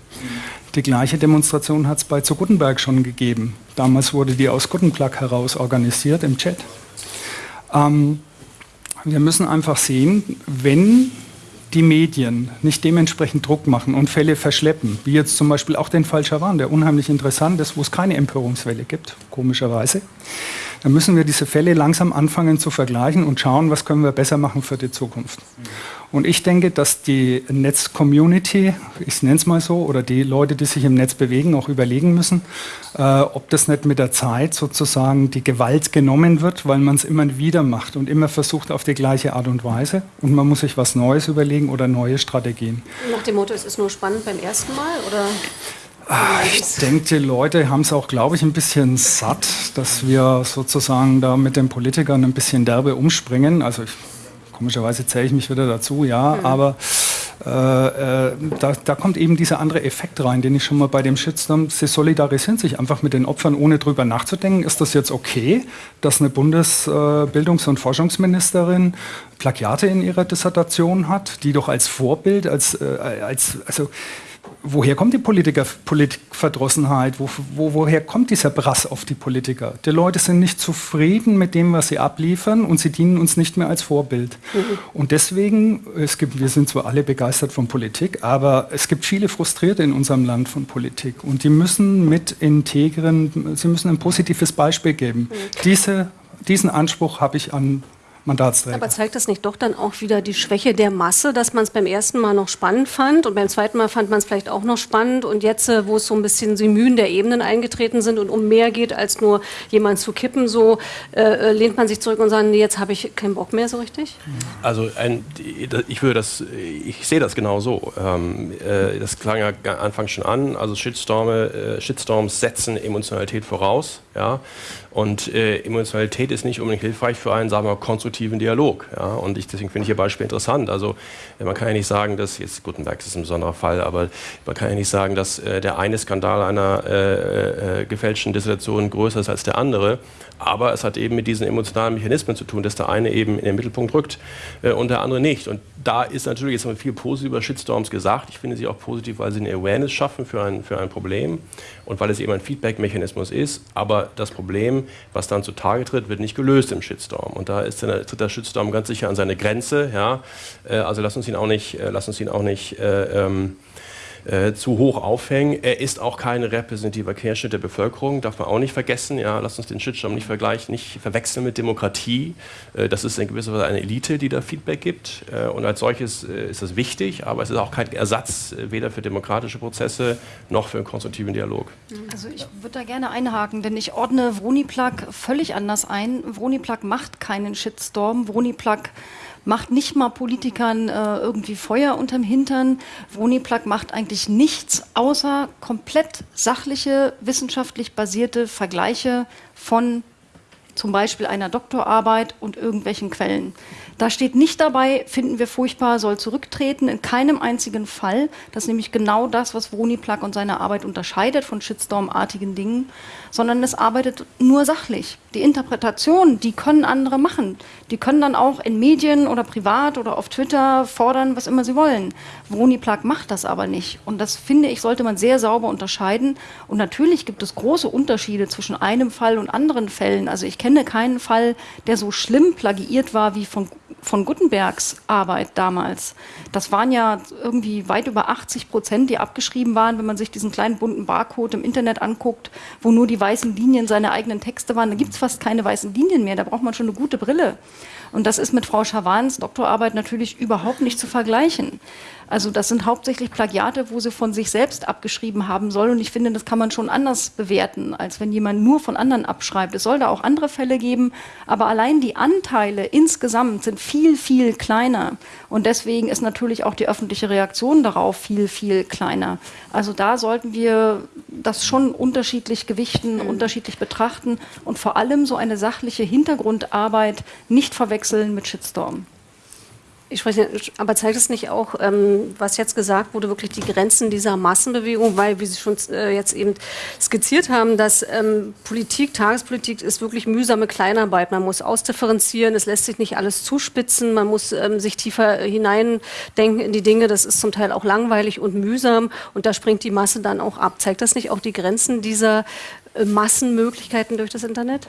Die gleiche Demonstration hat es bei zu Gutenberg schon gegeben. Damals wurde die aus Gutenberg heraus organisiert im Chat. Ähm, wir müssen einfach sehen, wenn die Medien nicht dementsprechend Druck machen und Fälle verschleppen, wie jetzt zum Beispiel auch den Fall Schawan, der unheimlich interessant ist, wo es keine Empörungswelle gibt, komischerweise, dann müssen wir diese Fälle langsam anfangen zu vergleichen und schauen, was können wir besser machen für die Zukunft. Und ich denke, dass die Netz-Community, ich nenne es mal so, oder die Leute, die sich im Netz bewegen, auch überlegen müssen, äh, ob das nicht mit der Zeit sozusagen die Gewalt genommen wird, weil man es immer wieder macht und immer versucht auf die gleiche Art und Weise. Und man muss sich was Neues überlegen oder neue Strategien. Nach dem Motto, es ist nur spannend beim ersten Mal? Oder? Ah, ich denke, die Leute haben es auch, glaube ich, ein bisschen satt, dass wir sozusagen da mit den Politikern ein bisschen derbe umspringen. Also ich, komischerweise zähle ich mich wieder dazu, ja, mhm. aber äh, äh, da, da, kommt eben dieser andere Effekt rein, den ich schon mal bei dem Shitstorm, sie solidarisieren sich einfach mit den Opfern, ohne drüber nachzudenken, ist das jetzt okay, dass eine Bundesbildungs- und Forschungsministerin Plagiate in ihrer Dissertation hat, die doch als Vorbild, als, äh, als also woher kommt die Politiker, Politikverdrossenheit? Wo, wo, woher kommt dieser Brass auf die Politiker? Die Leute sind nicht zufrieden mit dem, was sie abliefern und sie dienen uns nicht mehr als Vorbild. Mhm. Und deswegen, es gibt, wir sind zwar alle begeistert von Politik, aber es gibt viele Frustrierte in unserem Land von Politik und die müssen mit integren, sie müssen ein positives Beispiel geben. Mhm. Diese, diesen Anspruch habe ich an Mandatsträger. Aber zeigt das nicht doch dann auch wieder die Schwäche der Masse, dass man es beim ersten Mal noch spannend fand und beim zweiten Mal fand man es vielleicht auch noch spannend und jetzt, äh, wo es so ein bisschen die Mühen der Ebenen eingetreten sind und um mehr geht, als nur jemand zu kippen, so äh, äh lehnt man sich zurück und sagt, nee, jetzt habe ich keinen Bock mehr so richtig? Also ein, ich würde das, ich sehe das genau so. Ähm, äh, das klang ja anfangs schon an, also Shitstorme, äh, Shitstorms setzen Emotionalität voraus, ja, und äh, Emotionalität ist nicht unbedingt hilfreich für einen, sagen wir, konstruktiven Dialog. Ja? Und ich, deswegen finde ich Ihr Beispiel interessant. Also man kann ja nicht sagen, dass, jetzt Gutenberg ist ein besonderer Fall, aber man kann ja nicht sagen, dass äh, der eine Skandal einer äh, äh, gefälschten Dissertation größer ist als der andere. Aber es hat eben mit diesen emotionalen Mechanismen zu tun, dass der eine eben in den Mittelpunkt rückt äh, und der andere nicht. Und da ist natürlich, jetzt haben wir viel positiv über Shitstorms gesagt. Ich finde sie auch positiv, weil sie eine Awareness schaffen für ein, für ein Problem und weil es eben ein Feedback-Mechanismus ist. Aber das Problem, was dann zutage tritt, wird nicht gelöst im Shitstorm. Und da ist der, tritt der Shitstorm ganz sicher an seine Grenze. Ja? Äh, also lass uns ihn auch nicht, äh, lass uns ihn auch nicht äh, ähm, äh, zu hoch aufhängen. Er ist auch kein repräsentativer Querschnitt der Bevölkerung, darf man auch nicht vergessen. Ja, lass uns den Shitstorm nicht vergleichen, nicht verwechseln mit Demokratie. Äh, das ist in gewisser Weise eine Elite, die da Feedback gibt. Äh, und als solches äh, ist das wichtig, aber es ist auch kein Ersatz äh, weder für demokratische Prozesse noch für einen konstruktiven Dialog. Also ich würde da gerne einhaken, denn ich ordne Vroniplug völlig anders ein. Vroniplug macht keinen Shitstorm. Vroniplug macht nicht mal Politikern äh, irgendwie Feuer unterm Hintern. Vroniplug macht eigentlich nichts außer komplett sachliche, wissenschaftlich basierte Vergleiche von zum Beispiel einer Doktorarbeit und irgendwelchen Quellen. Da steht nicht dabei, finden wir furchtbar, soll zurücktreten, in keinem einzigen Fall. Das ist nämlich genau das, was Vroniplug und seine Arbeit unterscheidet von Shitstorm-artigen Dingen, sondern es arbeitet nur sachlich. Die Interpretation, die können andere machen. Die können dann auch in Medien oder privat oder auf Twitter fordern, was immer sie wollen. Vroniplug macht das aber nicht. Und das finde ich, sollte man sehr sauber unterscheiden. Und natürlich gibt es große Unterschiede zwischen einem Fall und anderen Fällen. Also ich kenne keinen Fall, der so schlimm plagiiert war wie von von Gutenbergs Arbeit damals. Das waren ja irgendwie weit über 80 Prozent, die abgeschrieben waren, wenn man sich diesen kleinen bunten Barcode im Internet anguckt, wo nur die weißen Linien seine eigenen Texte waren. Da gibt es fast keine weißen Linien mehr, da braucht man schon eine gute Brille. Und das ist mit Frau Schavans Doktorarbeit natürlich überhaupt nicht zu vergleichen. Also das sind hauptsächlich Plagiate, wo sie von sich selbst abgeschrieben haben soll. Und ich finde, das kann man schon anders bewerten, als wenn jemand nur von anderen abschreibt. Es soll da auch andere Fälle geben, aber allein die Anteile insgesamt sind viel, viel kleiner. Und deswegen ist natürlich auch die öffentliche Reaktion darauf viel, viel kleiner. Also da sollten wir das schon unterschiedlich gewichten, mhm. unterschiedlich betrachten und vor allem so eine sachliche Hintergrundarbeit nicht verwechseln mit Shitstorm. Ich spreche, aber zeigt es nicht auch, ähm, was jetzt gesagt wurde, wirklich die Grenzen dieser Massenbewegung, weil, wie Sie schon äh, jetzt eben skizziert haben, dass ähm, Politik, Tagespolitik ist wirklich mühsame Kleinarbeit. Man muss ausdifferenzieren, es lässt sich nicht alles zuspitzen, man muss ähm, sich tiefer hineindenken in die Dinge. Das ist zum Teil auch langweilig und mühsam und da springt die Masse dann auch ab. Zeigt das nicht auch die Grenzen dieser äh, Massenmöglichkeiten durch das Internet?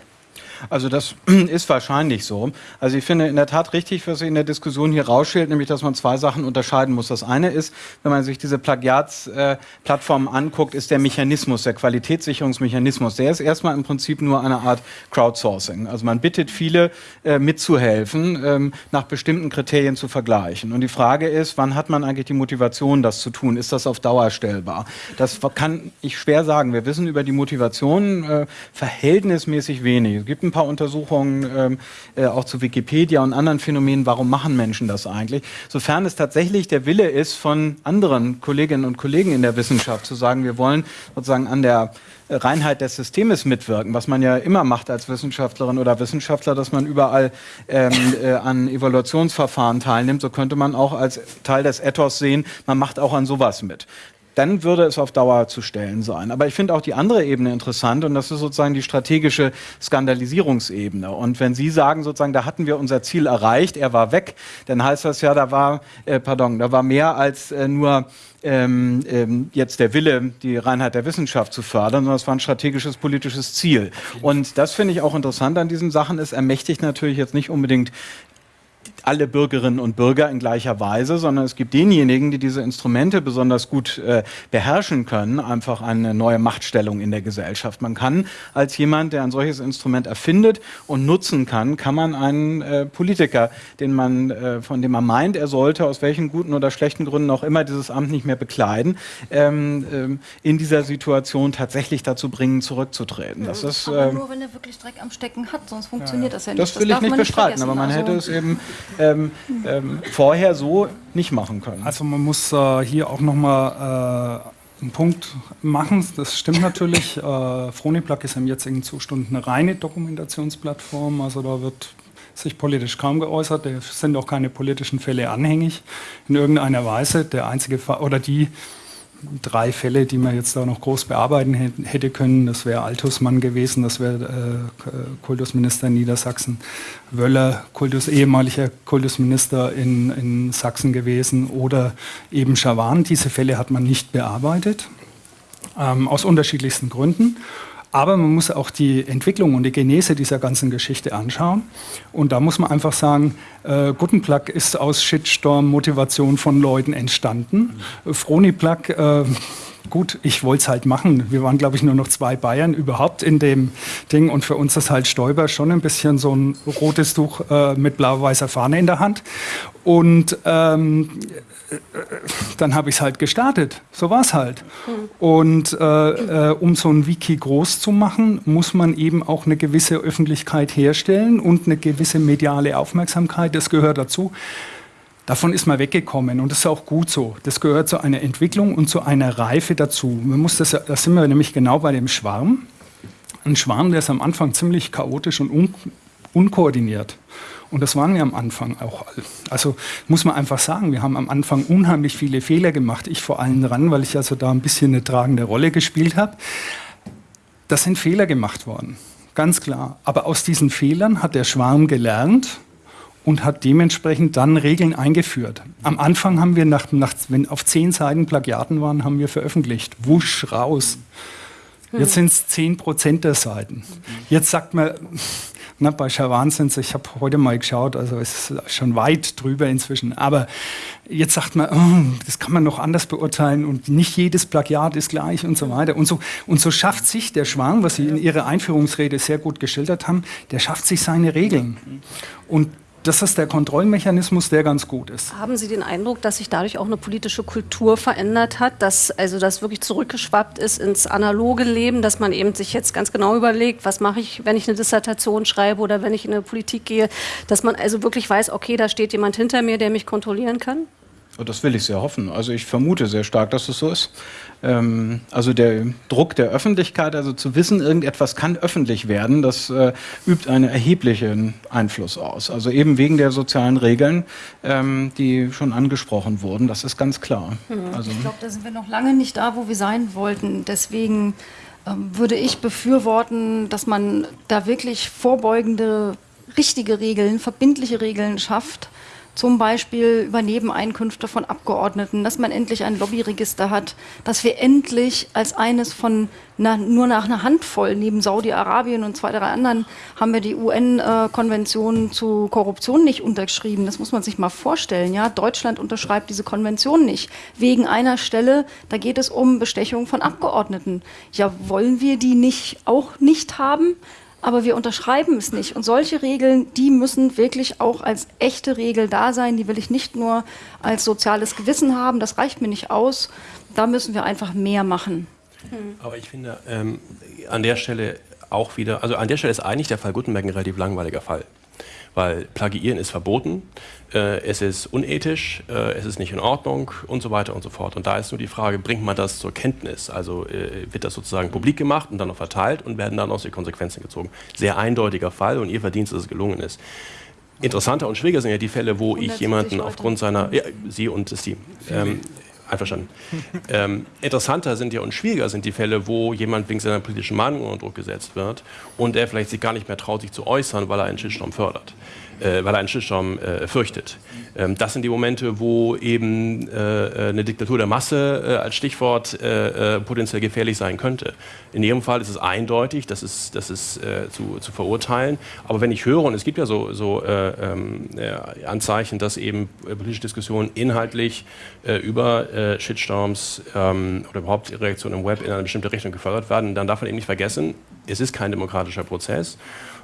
Also das ist wahrscheinlich so. Also ich finde in der Tat richtig, was sich in der Diskussion hier rausstellt, nämlich dass man zwei Sachen unterscheiden muss. Das eine ist, wenn man sich diese Plagiatsplattformen äh, anguckt, ist der Mechanismus, der Qualitätssicherungsmechanismus, der ist erstmal im Prinzip nur eine Art Crowdsourcing. Also man bittet viele äh, mitzuhelfen, ähm, nach bestimmten Kriterien zu vergleichen. Und die Frage ist, wann hat man eigentlich die Motivation, das zu tun? Ist das auf Dauer stellbar? Das kann ich schwer sagen. Wir wissen über die Motivation äh, verhältnismäßig wenig. Es gibt ein paar Untersuchungen ähm, äh, auch zu Wikipedia und anderen Phänomenen, warum machen Menschen das eigentlich. Sofern es tatsächlich der Wille ist von anderen Kolleginnen und Kollegen in der Wissenschaft zu sagen, wir wollen sozusagen an der Reinheit des Systems mitwirken, was man ja immer macht als Wissenschaftlerin oder Wissenschaftler, dass man überall ähm, äh, an Evaluationsverfahren teilnimmt. So könnte man auch als Teil des Ethos sehen, man macht auch an sowas mit dann würde es auf Dauer zu stellen sein. Aber ich finde auch die andere Ebene interessant und das ist sozusagen die strategische Skandalisierungsebene. Und wenn Sie sagen sozusagen, da hatten wir unser Ziel erreicht, er war weg, dann heißt das ja, da war, äh, pardon, da war mehr als äh, nur ähm, ähm, jetzt der Wille, die Reinheit der Wissenschaft zu fördern, sondern es war ein strategisches politisches Ziel. Und das finde ich auch interessant an diesen Sachen. Es ermächtigt natürlich jetzt nicht unbedingt alle Bürgerinnen und Bürger in gleicher Weise, sondern es gibt denjenigen, die diese Instrumente besonders gut äh, beherrschen können, einfach eine neue Machtstellung in der Gesellschaft. Man kann als jemand, der ein solches Instrument erfindet und nutzen kann, kann man einen äh, Politiker, den man, äh, von dem man meint, er sollte aus welchen guten oder schlechten Gründen auch immer dieses Amt nicht mehr bekleiden, ähm, ähm, in dieser Situation tatsächlich dazu bringen, zurückzutreten. Das ist, aber ähm, nur, wenn er wirklich Dreck am Stecken hat, sonst funktioniert ja, das ja nicht. Das will das ich nicht bestreiten, aber man also hätte es eben ähm, ähm, vorher so nicht machen können. Also man muss äh, hier auch nochmal äh, einen Punkt machen. Das stimmt natürlich. Äh, Froniplug ist im jetzigen Zustand eine reine Dokumentationsplattform. Also da wird sich politisch kaum geäußert. Da sind auch keine politischen Fälle anhängig in irgendeiner Weise. Der einzige Fall, oder die drei Fälle, die man jetzt da noch groß bearbeiten hätte können. Das wäre Altusmann gewesen, das wäre äh, Kultusminister in Niedersachsen, Wöller, Kultus, ehemaliger Kultusminister in, in Sachsen gewesen oder eben Schawan. Diese Fälle hat man nicht bearbeitet, ähm, aus unterschiedlichsten Gründen. Aber man muss auch die Entwicklung und die Genese dieser ganzen Geschichte anschauen. Und da muss man einfach sagen, äh, Guttenplug ist aus Shitstorm-Motivation von Leuten entstanden. Mhm. Froniplug, äh, gut, ich wollte es halt machen. Wir waren, glaube ich, nur noch zwei Bayern überhaupt in dem Ding. Und für uns ist halt Stoiber schon ein bisschen so ein rotes Tuch äh, mit blau-weißer Fahne in der Hand. Und ähm, dann habe ich es halt gestartet. So war es halt. Und äh, äh, um so ein Wiki groß zu machen, muss man eben auch eine gewisse Öffentlichkeit herstellen und eine gewisse mediale Aufmerksamkeit. Das gehört dazu. Davon ist man weggekommen und das ist auch gut so. Das gehört zu einer Entwicklung und zu einer Reife dazu. Man muss das, da sind wir nämlich genau bei dem Schwarm. Ein Schwarm, der ist am Anfang ziemlich chaotisch und un unkoordiniert. Und das waren wir am Anfang auch. Also muss man einfach sagen, wir haben am Anfang unheimlich viele Fehler gemacht. Ich vor allem dran, weil ich also da ein bisschen eine tragende Rolle gespielt habe. Das sind Fehler gemacht worden, ganz klar. Aber aus diesen Fehlern hat der Schwarm gelernt und hat dementsprechend dann Regeln eingeführt. Am Anfang haben wir, nach, nach, wenn auf zehn Seiten Plagiaten waren, haben wir veröffentlicht. Wusch, raus. Jetzt sind es zehn Prozent der Seiten. Jetzt sagt man, na, bei Schawan sind ich habe heute mal geschaut, also es ist schon weit drüber inzwischen. Aber jetzt sagt man, oh, das kann man noch anders beurteilen und nicht jedes Plagiat ist gleich und so weiter. Und so, und so schafft sich der Schwan, was Sie in Ihrer Einführungsrede sehr gut geschildert haben, der schafft sich seine Regeln. Und das ist der Kontrollmechanismus, der ganz gut ist. Haben Sie den Eindruck, dass sich dadurch auch eine politische Kultur verändert hat, dass also das wirklich zurückgeschwappt ist ins analoge Leben, dass man eben sich jetzt ganz genau überlegt, was mache ich, wenn ich eine Dissertation schreibe oder wenn ich in eine Politik gehe, dass man also wirklich weiß, okay, da steht jemand hinter mir, der mich kontrollieren kann? Das will ich sehr hoffen. Also ich vermute sehr stark, dass es so ist. Ähm, also der Druck der Öffentlichkeit, also zu wissen, irgendetwas kann öffentlich werden, das äh, übt einen erheblichen Einfluss aus. Also eben wegen der sozialen Regeln, ähm, die schon angesprochen wurden, das ist ganz klar. Mhm. Also ich glaube, da sind wir noch lange nicht da, wo wir sein wollten. Deswegen ähm, würde ich befürworten, dass man da wirklich vorbeugende, richtige Regeln, verbindliche Regeln schafft zum Beispiel über Nebeneinkünfte von Abgeordneten, dass man endlich ein Lobbyregister hat, dass wir endlich als eines von na, nur nach einer Handvoll, neben Saudi-Arabien und zwei, drei anderen, haben wir die UN-Konvention zu Korruption nicht unterschrieben. Das muss man sich mal vorstellen. Ja? Deutschland unterschreibt diese Konvention nicht. Wegen einer Stelle, da geht es um Bestechung von Abgeordneten. Ja, wollen wir die nicht auch nicht haben? Aber wir unterschreiben es nicht. Und solche Regeln, die müssen wirklich auch als echte Regel da sein. Die will ich nicht nur als soziales Gewissen haben, das reicht mir nicht aus. Da müssen wir einfach mehr machen. Aber ich finde ähm, an der Stelle auch wieder, also an der Stelle ist eigentlich der Fall Gutenberg ein relativ langweiliger Fall weil Plagiieren ist verboten, äh, es ist unethisch, äh, es ist nicht in Ordnung und so weiter und so fort. Und da ist nur die Frage, bringt man das zur Kenntnis? Also äh, wird das sozusagen publik gemacht und dann noch verteilt und werden dann aus die Konsequenzen gezogen? Sehr eindeutiger Fall und ihr Verdienst, dass es gelungen ist. Interessanter und schwieriger sind ja die Fälle, wo ich jemanden aufgrund seiner, ja, Sie und das Team, ähm, Einverstanden. ähm, interessanter sind ja und schwieriger sind die Fälle, wo jemand wegen seiner politischen Meinung unter Druck gesetzt wird und er vielleicht sich gar nicht mehr traut, sich zu äußern, weil er einen Shitstorm fördert äh, weil er einen Shitstorm äh, fürchtet. Ähm, das sind die Momente, wo eben äh, äh eine Diktatur der Masse äh, als Stichwort äh, potenziell gefährlich sein könnte. In jedem Fall ist es eindeutig, das ist, das ist zu, zu verurteilen. Aber wenn ich höre, und es gibt ja so, so ähm, Anzeichen, dass eben politische Diskussionen inhaltlich über Shitstorms ähm, oder überhaupt Reaktionen im Web in eine bestimmte Richtung gefördert werden, dann darf man eben nicht vergessen, es ist kein demokratischer Prozess.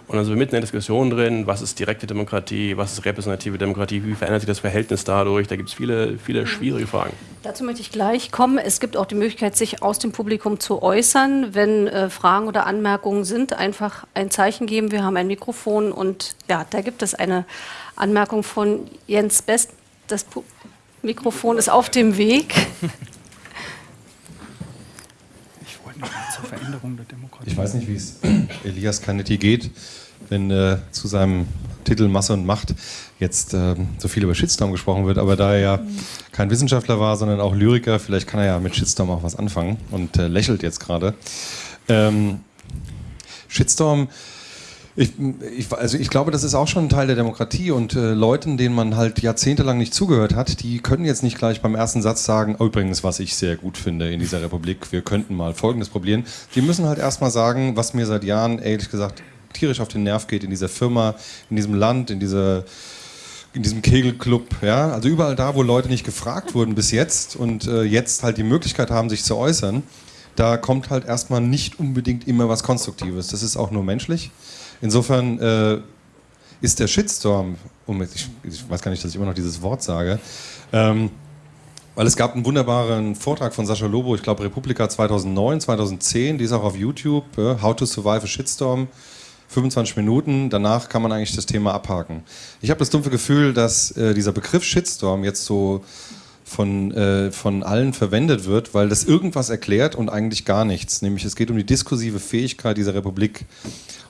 Und dann sind wir mitten in der Diskussion drin, was ist direkte Demokratie, was ist repräsentative Demokratie, wie verändert sich das Verhältnis dadurch? Da gibt es viele, viele mhm. schwierige Fragen. Dazu möchte ich gleich kommen. Es gibt auch die Möglichkeit, sich aus dem Publikum zu äußern. Wenn äh, Fragen oder Anmerkungen sind, einfach ein Zeichen geben. Wir haben ein Mikrofon und ja, da gibt es eine Anmerkung von Jens Best. Das Pu Mikrofon ist auf dem Weg. Ich wollte noch mal zur Veränderung der Demokratie. Ich weiß nicht, wie es Elias Canetti geht wenn äh, zu seinem Titel Masse und Macht jetzt äh, so viel über Shitstorm gesprochen wird, aber da er ja kein Wissenschaftler war, sondern auch Lyriker, vielleicht kann er ja mit Shitstorm auch was anfangen und äh, lächelt jetzt gerade. Ähm, Shitstorm, ich, ich, also ich glaube, das ist auch schon ein Teil der Demokratie und äh, Leuten, denen man halt jahrzehntelang nicht zugehört hat, die können jetzt nicht gleich beim ersten Satz sagen, oh, übrigens, was ich sehr gut finde in dieser Republik, wir könnten mal Folgendes probieren. Die müssen halt erstmal sagen, was mir seit Jahren, ehrlich gesagt, tierisch auf den Nerv geht in dieser Firma, in diesem Land, in dieser in diesem Kegelclub, ja, also überall da, wo Leute nicht gefragt wurden bis jetzt und äh, jetzt halt die Möglichkeit haben, sich zu äußern, da kommt halt erstmal nicht unbedingt immer was Konstruktives. Das ist auch nur menschlich. Insofern äh, ist der Shitstorm, um, ich, ich, weiß gar nicht, dass ich immer noch dieses Wort sage, ähm, weil es gab einen wunderbaren Vortrag von Sascha Lobo, ich glaube Republika 2009, 2010, die ist auch auf YouTube, äh, How to Survive a Shitstorm. 25 Minuten, danach kann man eigentlich das Thema abhaken. Ich habe das dumpfe Gefühl, dass äh, dieser Begriff Shitstorm jetzt so von, äh, von allen verwendet wird, weil das irgendwas erklärt und eigentlich gar nichts. Nämlich es geht um die diskursive Fähigkeit dieser Republik.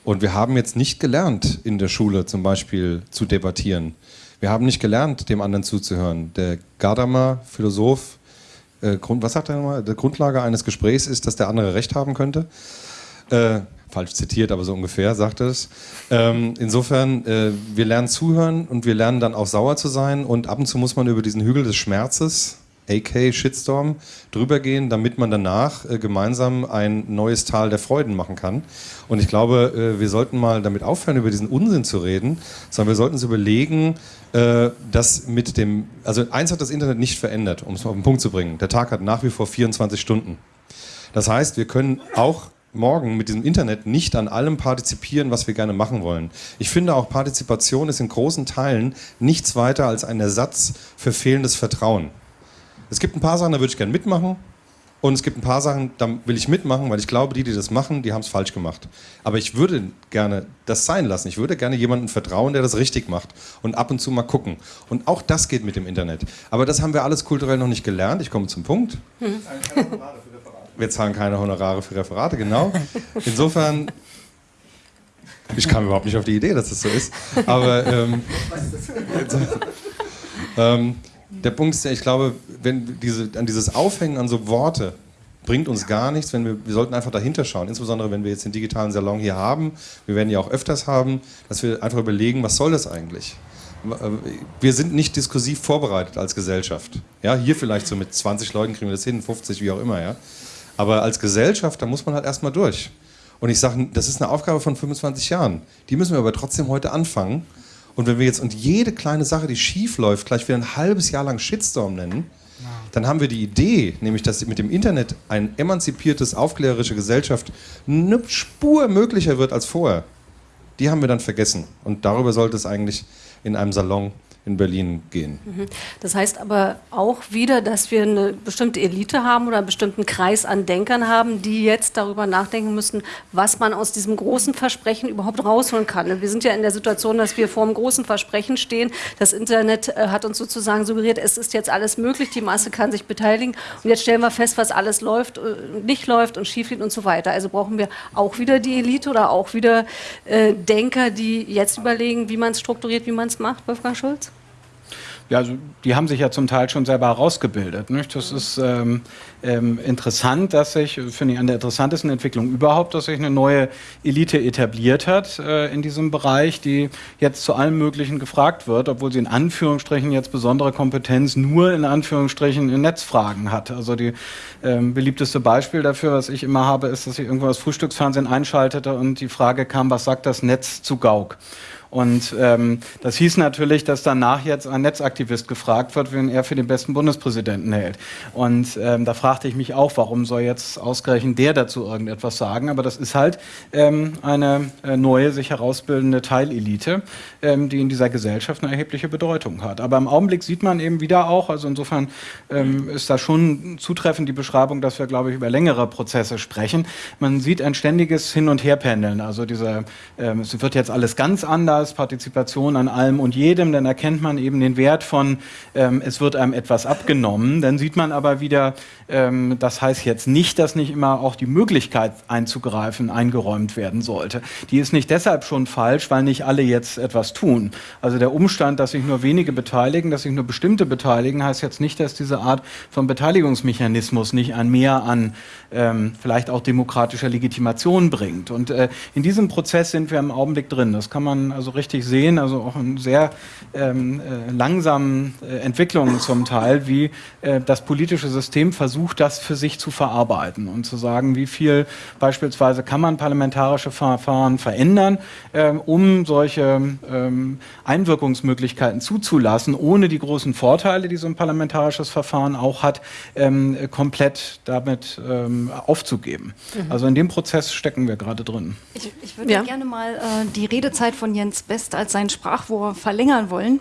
Und wir haben jetzt nicht gelernt in der Schule zum Beispiel zu debattieren. Wir haben nicht gelernt, dem anderen zuzuhören. Der Gadamer, Philosoph, äh, Grund, was sagt er nochmal? Die Grundlage eines Gesprächs ist, dass der andere Recht haben könnte. Äh, falsch zitiert, aber so ungefähr sagt es. Ähm, insofern, äh, wir lernen zuhören und wir lernen dann auch sauer zu sein und ab und zu muss man über diesen Hügel des Schmerzes, AK Shitstorm, drüber gehen, damit man danach äh, gemeinsam ein neues Tal der Freuden machen kann. Und ich glaube, äh, wir sollten mal damit aufhören, über diesen Unsinn zu reden, sondern wir sollten uns überlegen, äh, dass mit dem, also eins hat das Internet nicht verändert, um es auf den Punkt zu bringen. Der Tag hat nach wie vor 24 Stunden. Das heißt, wir können auch morgen mit diesem Internet nicht an allem partizipieren, was wir gerne machen wollen. Ich finde auch Partizipation ist in großen Teilen nichts weiter als ein Ersatz für fehlendes Vertrauen. Es gibt ein paar Sachen, da würde ich gerne mitmachen. Und es gibt ein paar Sachen, da will ich mitmachen, weil ich glaube, die, die das machen, die haben es falsch gemacht. Aber ich würde gerne das sein lassen. Ich würde gerne jemandem vertrauen, der das richtig macht. Und ab und zu mal gucken. Und auch das geht mit dem Internet. Aber das haben wir alles kulturell noch nicht gelernt. Ich komme zum Punkt. Hm. Wir zahlen keine Honorare für Referate, genau. Insofern ich kam überhaupt nicht auf die Idee, dass das so ist. Aber ähm, ähm, der Punkt ist ja, ich glaube, wenn diese, an dieses Aufhängen an so Worte bringt uns gar nichts, wenn wir, wir sollten einfach dahinter schauen, insbesondere wenn wir jetzt den digitalen Salon hier haben, wir werden ja auch öfters haben, dass wir einfach überlegen, was soll das eigentlich? Wir sind nicht diskursiv vorbereitet als Gesellschaft. Ja, hier vielleicht so mit 20 Leuten kriegen wir das hin, 50, wie auch immer, ja. Aber als Gesellschaft, da muss man halt erstmal durch. Und ich sage, das ist eine Aufgabe von 25 Jahren. Die müssen wir aber trotzdem heute anfangen. Und wenn wir jetzt und jede kleine Sache, die schief läuft, gleich wieder ein halbes Jahr lang Shitstorm nennen, dann haben wir die Idee, nämlich dass mit dem Internet eine emanzipiertes, aufklärerische Gesellschaft eine Spur möglicher wird als vorher. Die haben wir dann vergessen. Und darüber sollte es eigentlich in einem Salon in Berlin gehen. Mhm. Das heißt aber auch wieder, dass wir eine bestimmte Elite haben oder einen bestimmten Kreis an Denkern haben, die jetzt darüber nachdenken müssen, was man aus diesem großen Versprechen überhaupt rausholen kann. Wir sind ja in der Situation, dass wir vor einem großen Versprechen stehen. Das Internet äh, hat uns sozusagen suggeriert, es ist jetzt alles möglich, die Masse kann sich beteiligen. Und jetzt stellen wir fest, was alles läuft, äh, nicht läuft und schief geht und so weiter. Also brauchen wir auch wieder die Elite oder auch wieder äh, Denker, die jetzt überlegen, wie man es strukturiert, wie man es macht, Wolfgang Schulz? Ja, also die haben sich ja zum Teil schon selber herausgebildet. Nicht? Das ist ähm, ähm, interessant, dass sich, finde ich, an der interessantesten Entwicklung überhaupt, dass sich eine neue Elite etabliert hat äh, in diesem Bereich, die jetzt zu allem Möglichen gefragt wird, obwohl sie in Anführungsstrichen jetzt besondere Kompetenz nur in Anführungsstrichen in Netzfragen hat. Also die ähm, beliebteste Beispiel dafür, was ich immer habe, ist, dass ich irgendwo das Frühstücksfernsehen einschaltete und die Frage kam, was sagt das Netz zu Gauk? Und ähm, das hieß natürlich, dass danach jetzt ein Netzaktivist gefragt wird, wen er für den besten Bundespräsidenten hält. Und ähm, da fragte ich mich auch, warum soll jetzt ausgerechnet der dazu irgendetwas sagen? Aber das ist halt ähm, eine äh, neue, sich herausbildende Teilelite, ähm, die in dieser Gesellschaft eine erhebliche Bedeutung hat. Aber im Augenblick sieht man eben wieder auch, also insofern ähm, ist da schon zutreffend die Beschreibung, dass wir, glaube ich, über längere Prozesse sprechen. Man sieht ein ständiges Hin- und Herpendeln. Also diese, ähm, es wird jetzt alles ganz anders Partizipation an allem und jedem, dann erkennt man eben den Wert von, ähm, es wird einem etwas abgenommen. Dann sieht man aber wieder, ähm, das heißt jetzt nicht, dass nicht immer auch die Möglichkeit einzugreifen eingeräumt werden sollte. Die ist nicht deshalb schon falsch, weil nicht alle jetzt etwas tun. Also der Umstand, dass sich nur wenige beteiligen, dass sich nur bestimmte beteiligen, heißt jetzt nicht, dass diese Art von Beteiligungsmechanismus nicht ein Mehr an ähm, vielleicht auch demokratischer Legitimation bringt. Und äh, in diesem Prozess sind wir im Augenblick drin. Das kann man also richtig sehen, also auch in sehr ähm, äh, langsamen äh, Entwicklungen zum Teil, wie äh, das politische System versucht, das für sich zu verarbeiten und zu sagen, wie viel beispielsweise kann man parlamentarische Verfahren verändern, ähm, um solche ähm, Einwirkungsmöglichkeiten zuzulassen, ohne die großen Vorteile, die so ein parlamentarisches Verfahren auch hat, ähm, komplett damit ähm, aufzugeben. Mhm. Also in dem Prozess stecken wir gerade drin. Ich, ich würde ja. gerne mal äh, die Redezeit von Jens Best als sein Sprachrohr verlängern wollen,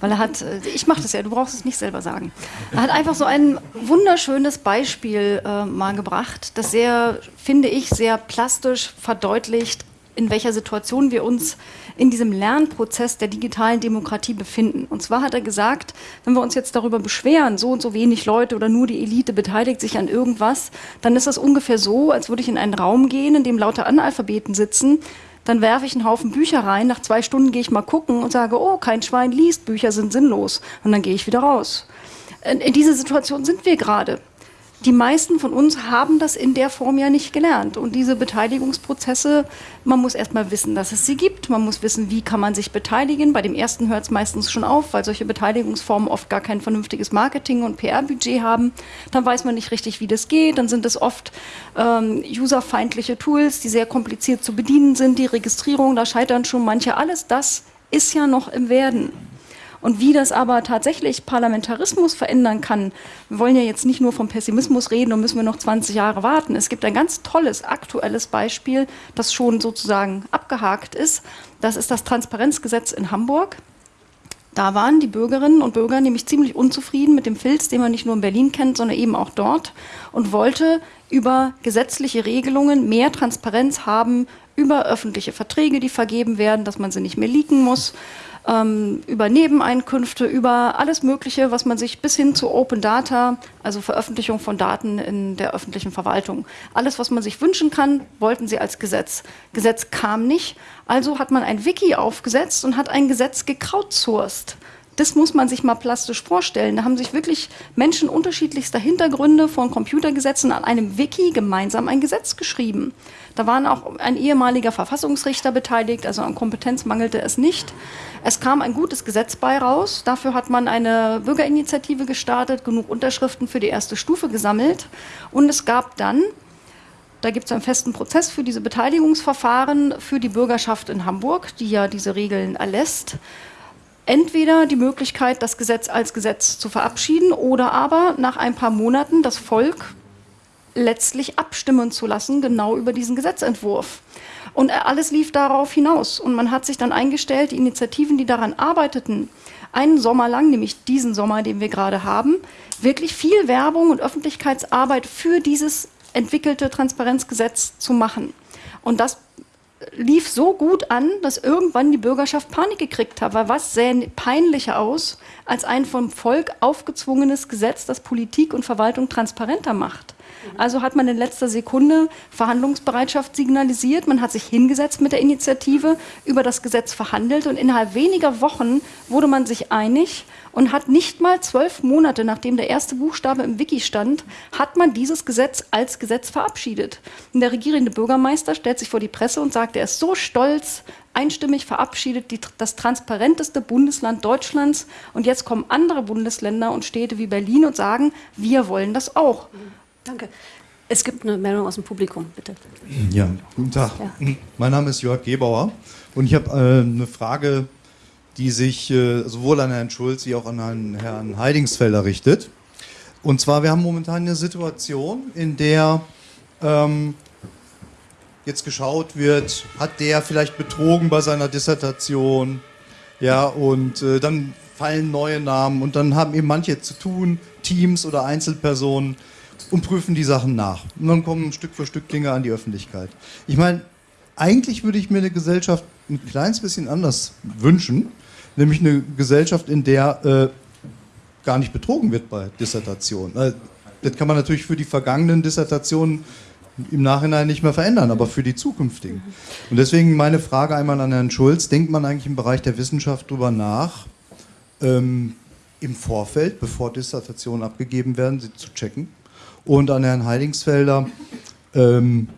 weil er hat, äh, ich mache das ja, du brauchst es nicht selber sagen. Er hat einfach so ein wunderschönes Beispiel äh, mal gebracht, das sehr, finde ich, sehr plastisch verdeutlicht, in welcher Situation wir uns in diesem Lernprozess der digitalen Demokratie befinden. Und zwar hat er gesagt, wenn wir uns jetzt darüber beschweren, so und so wenig Leute oder nur die Elite beteiligt sich an irgendwas, dann ist das ungefähr so, als würde ich in einen Raum gehen, in dem lauter Analphabeten sitzen, dann werfe ich einen Haufen Bücher rein, nach zwei Stunden gehe ich mal gucken und sage, oh, kein Schwein liest, Bücher sind sinnlos. Und dann gehe ich wieder raus. In, in dieser Situation sind wir gerade die meisten von uns haben das in der Form ja nicht gelernt. Und diese Beteiligungsprozesse, man muss erstmal wissen, dass es sie gibt. Man muss wissen, wie kann man sich beteiligen. Bei dem ersten hört es meistens schon auf, weil solche Beteiligungsformen oft gar kein vernünftiges Marketing- und PR-Budget haben. Dann weiß man nicht richtig, wie das geht. Dann sind es oft ähm, userfeindliche Tools, die sehr kompliziert zu bedienen sind. Die Registrierung, da scheitern schon manche. Alles das ist ja noch im Werden. Und wie das aber tatsächlich Parlamentarismus verändern kann, wir wollen ja jetzt nicht nur vom Pessimismus reden und müssen wir noch 20 Jahre warten. Es gibt ein ganz tolles aktuelles Beispiel, das schon sozusagen abgehakt ist. Das ist das Transparenzgesetz in Hamburg. Da waren die Bürgerinnen und Bürger nämlich ziemlich unzufrieden mit dem Filz, den man nicht nur in Berlin kennt, sondern eben auch dort und wollte über gesetzliche Regelungen mehr Transparenz haben über öffentliche Verträge, die vergeben werden, dass man sie nicht mehr leaken muss ähm, über Nebeneinkünfte, über alles Mögliche, was man sich bis hin zu Open Data, also Veröffentlichung von Daten in der öffentlichen Verwaltung, alles, was man sich wünschen kann, wollten sie als Gesetz. Gesetz kam nicht, also hat man ein Wiki aufgesetzt und hat ein Gesetz gekrautsourced. Das muss man sich mal plastisch vorstellen. Da haben sich wirklich Menschen unterschiedlichster Hintergründe von Computergesetzen an einem Wiki gemeinsam ein Gesetz geschrieben. Da waren auch ein ehemaliger Verfassungsrichter beteiligt, also an Kompetenz mangelte es nicht. Es kam ein gutes Gesetz bei raus. Dafür hat man eine Bürgerinitiative gestartet, genug Unterschriften für die erste Stufe gesammelt. Und es gab dann, da gibt es einen festen Prozess für diese Beteiligungsverfahren für die Bürgerschaft in Hamburg, die ja diese Regeln erlässt entweder die Möglichkeit, das Gesetz als Gesetz zu verabschieden oder aber nach ein paar Monaten das Volk letztlich abstimmen zu lassen, genau über diesen Gesetzentwurf. Und alles lief darauf hinaus. Und man hat sich dann eingestellt, die Initiativen, die daran arbeiteten, einen Sommer lang, nämlich diesen Sommer, den wir gerade haben, wirklich viel Werbung und Öffentlichkeitsarbeit für dieses entwickelte Transparenzgesetz zu machen. Und das lief so gut an, dass irgendwann die Bürgerschaft Panik gekriegt hat. Weil was sähe peinlicher aus als ein vom Volk aufgezwungenes Gesetz, das Politik und Verwaltung transparenter macht? Also hat man in letzter Sekunde Verhandlungsbereitschaft signalisiert. Man hat sich hingesetzt mit der Initiative, über das Gesetz verhandelt und innerhalb weniger Wochen wurde man sich einig und hat nicht mal zwölf Monate, nachdem der erste Buchstabe im Wiki stand, hat man dieses Gesetz als Gesetz verabschiedet. Und der regierende Bürgermeister stellt sich vor die Presse und sagt, er ist so stolz, einstimmig verabschiedet, die, das transparenteste Bundesland Deutschlands. Und jetzt kommen andere Bundesländer und Städte wie Berlin und sagen, wir wollen das auch. Danke. Es gibt eine Meldung aus dem Publikum, bitte. Ja, guten Tag. Ja. Mein Name ist Jörg Gebauer und ich habe äh, eine Frage, die sich äh, sowohl an Herrn Schulz wie auch an Herrn Heidingsfelder richtet. Und zwar, wir haben momentan eine Situation, in der ähm, jetzt geschaut wird, hat der vielleicht betrogen bei seiner Dissertation? Ja, und äh, dann fallen neue Namen und dann haben eben manche zu tun, Teams oder Einzelpersonen, und prüfen die Sachen nach. Und dann kommen Stück für Stück Dinge an die Öffentlichkeit. Ich meine, eigentlich würde ich mir eine Gesellschaft ein kleines bisschen anders wünschen, nämlich eine Gesellschaft, in der äh, gar nicht betrogen wird bei Dissertationen. Also, das kann man natürlich für die vergangenen Dissertationen im Nachhinein nicht mehr verändern, aber für die zukünftigen. Und deswegen meine Frage einmal an Herrn Schulz, denkt man eigentlich im Bereich der Wissenschaft darüber nach, ähm, im Vorfeld, bevor Dissertationen abgegeben werden, sie zu checken? Und an Herrn Heidingsfelder, ähm,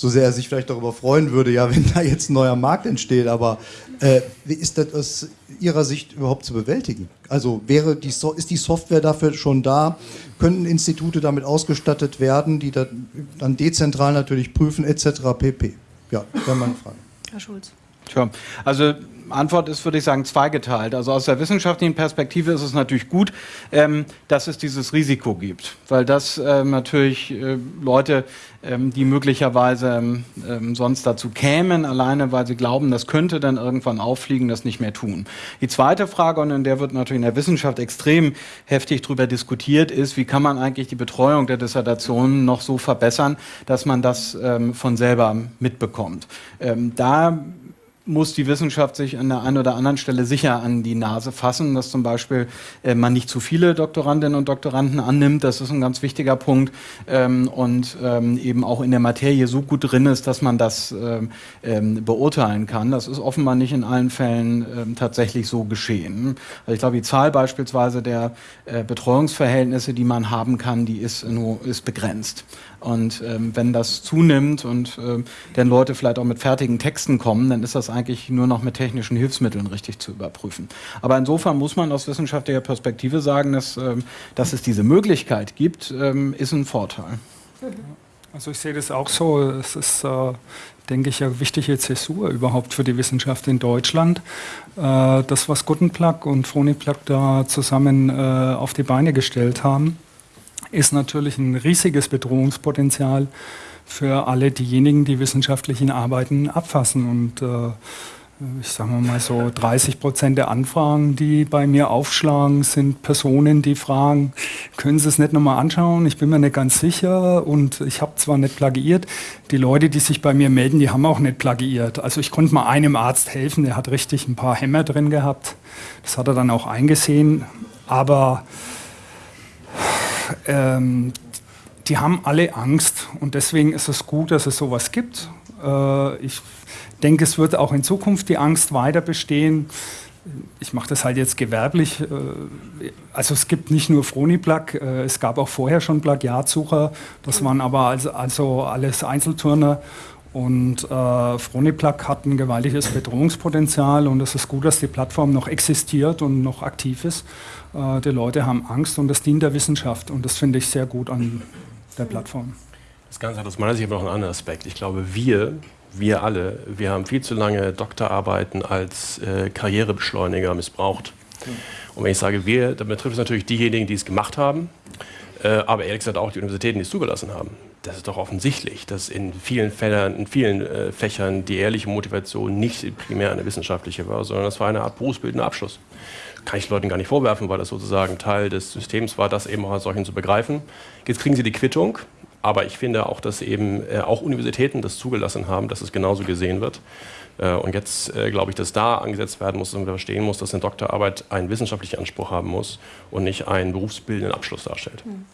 so sehr er sich vielleicht darüber freuen würde, ja, wenn da jetzt ein neuer Markt entsteht, aber äh, wie ist das aus Ihrer Sicht überhaupt zu bewältigen? Also wäre die so ist die Software dafür schon da? Könnten Institute damit ausgestattet werden, die dann dezentral natürlich prüfen, etc. pp? Ja, wäre meine Frage. Herr Schulz. Tja, also Antwort ist, würde ich sagen, zweigeteilt. Also aus der wissenschaftlichen Perspektive ist es natürlich gut, ähm, dass es dieses Risiko gibt, weil das ähm, natürlich äh, Leute, ähm, die möglicherweise ähm, ähm, sonst dazu kämen, alleine weil sie glauben, das könnte dann irgendwann auffliegen, das nicht mehr tun. Die zweite Frage, und in der wird natürlich in der Wissenschaft extrem heftig darüber diskutiert, ist, wie kann man eigentlich die Betreuung der Dissertationen noch so verbessern, dass man das ähm, von selber mitbekommt. da muss die Wissenschaft sich an der einen oder anderen Stelle sicher an die Nase fassen, dass zum Beispiel äh, man nicht zu viele Doktorandinnen und Doktoranden annimmt. Das ist ein ganz wichtiger Punkt ähm, und ähm, eben auch in der Materie so gut drin ist, dass man das ähm, ähm beurteilen kann. Das ist offenbar nicht in allen Fällen ähm, tatsächlich so geschehen. Also ich glaube, die Zahl beispielsweise der äh, Betreuungsverhältnisse, die man haben kann, die ist, ist begrenzt. Und ähm, wenn das zunimmt und äh, dann Leute vielleicht auch mit fertigen Texten kommen, dann ist das eigentlich nur noch mit technischen Hilfsmitteln richtig zu überprüfen. Aber insofern muss man aus wissenschaftlicher Perspektive sagen, dass, ähm, dass es diese Möglichkeit gibt, ähm, ist ein Vorteil. Also ich sehe das auch so. Es ist, äh, denke ich, eine wichtige Zäsur überhaupt für die Wissenschaft in Deutschland. Äh, das, was Guttenplack und Froniplack da zusammen äh, auf die Beine gestellt haben, ist natürlich ein riesiges Bedrohungspotenzial für alle diejenigen, die wissenschaftlichen Arbeiten abfassen. Und äh, ich sage mal so 30 Prozent der Anfragen, die bei mir aufschlagen, sind Personen, die fragen, können Sie es nicht nochmal anschauen? Ich bin mir nicht ganz sicher und ich habe zwar nicht plagiiert. Die Leute, die sich bei mir melden, die haben auch nicht plagiiert. Also ich konnte mal einem Arzt helfen, der hat richtig ein paar Hämmer drin gehabt. Das hat er dann auch eingesehen. Aber ähm, die haben alle Angst und deswegen ist es gut, dass es sowas gibt. Äh, ich denke, es wird auch in Zukunft die Angst weiter bestehen. Ich mache das halt jetzt gewerblich. Äh, also es gibt nicht nur Froniplug, äh, es gab auch vorher schon Plagiatsucher. Das waren aber also, also alles Einzelturner. Und äh, Froniplug hat ein gewaltiges Bedrohungspotenzial und es ist gut, dass die Plattform noch existiert und noch aktiv ist. Äh, die Leute haben Angst und das dient der Wissenschaft und das finde ich sehr gut an der Plattform. Das Ganze hat aus meiner Sicht aber noch einen anderen Aspekt. Ich glaube, wir, wir alle, wir haben viel zu lange Doktorarbeiten als äh, Karrierebeschleuniger missbraucht. Und wenn ich sage wir, dann betrifft es natürlich diejenigen, die es gemacht haben, äh, aber ehrlich gesagt auch die Universitäten, die es zugelassen haben. Das ist doch offensichtlich, dass in vielen Fällen, in vielen äh, Fächern die ehrliche Motivation nicht primär eine wissenschaftliche war, sondern das war eine Art berufsbildender Abschluss. Kann ich Leuten gar nicht vorwerfen, weil das sozusagen Teil des Systems war, das eben auch als solchen zu begreifen. Jetzt kriegen sie die Quittung, aber ich finde auch, dass eben äh, auch Universitäten das zugelassen haben, dass es genauso gesehen wird. Äh, und jetzt äh, glaube ich, dass da angesetzt werden muss und man verstehen muss, dass eine Doktorarbeit einen wissenschaftlichen Anspruch haben muss und nicht einen berufsbildenden Abschluss darstellt. Hm.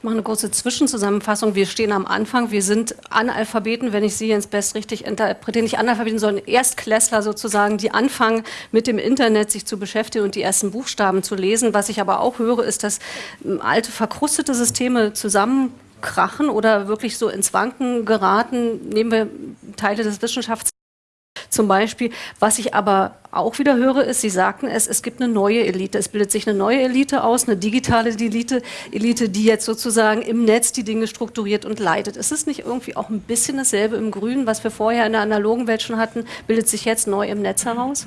Ich mache eine kurze Zwischenzusammenfassung. Wir stehen am Anfang. Wir sind Analphabeten, wenn ich Sie jetzt best richtig interpretiere. Nicht Analphabeten, sondern Erstklässler sozusagen, die anfangen, mit dem Internet sich zu beschäftigen und die ersten Buchstaben zu lesen. Was ich aber auch höre, ist, dass ähm, alte, verkrustete Systeme zusammen krachen oder wirklich so ins Wanken geraten. Nehmen wir Teile des Wissenschafts zum Beispiel. Was ich aber auch wieder höre, ist, Sie sagten es, es gibt eine neue Elite. Es bildet sich eine neue Elite aus, eine digitale Elite, Elite, die jetzt sozusagen im Netz die Dinge strukturiert und leitet. Ist es nicht irgendwie auch ein bisschen dasselbe im Grünen, was wir vorher in der analogen Welt schon hatten, bildet sich jetzt neu im Netz heraus?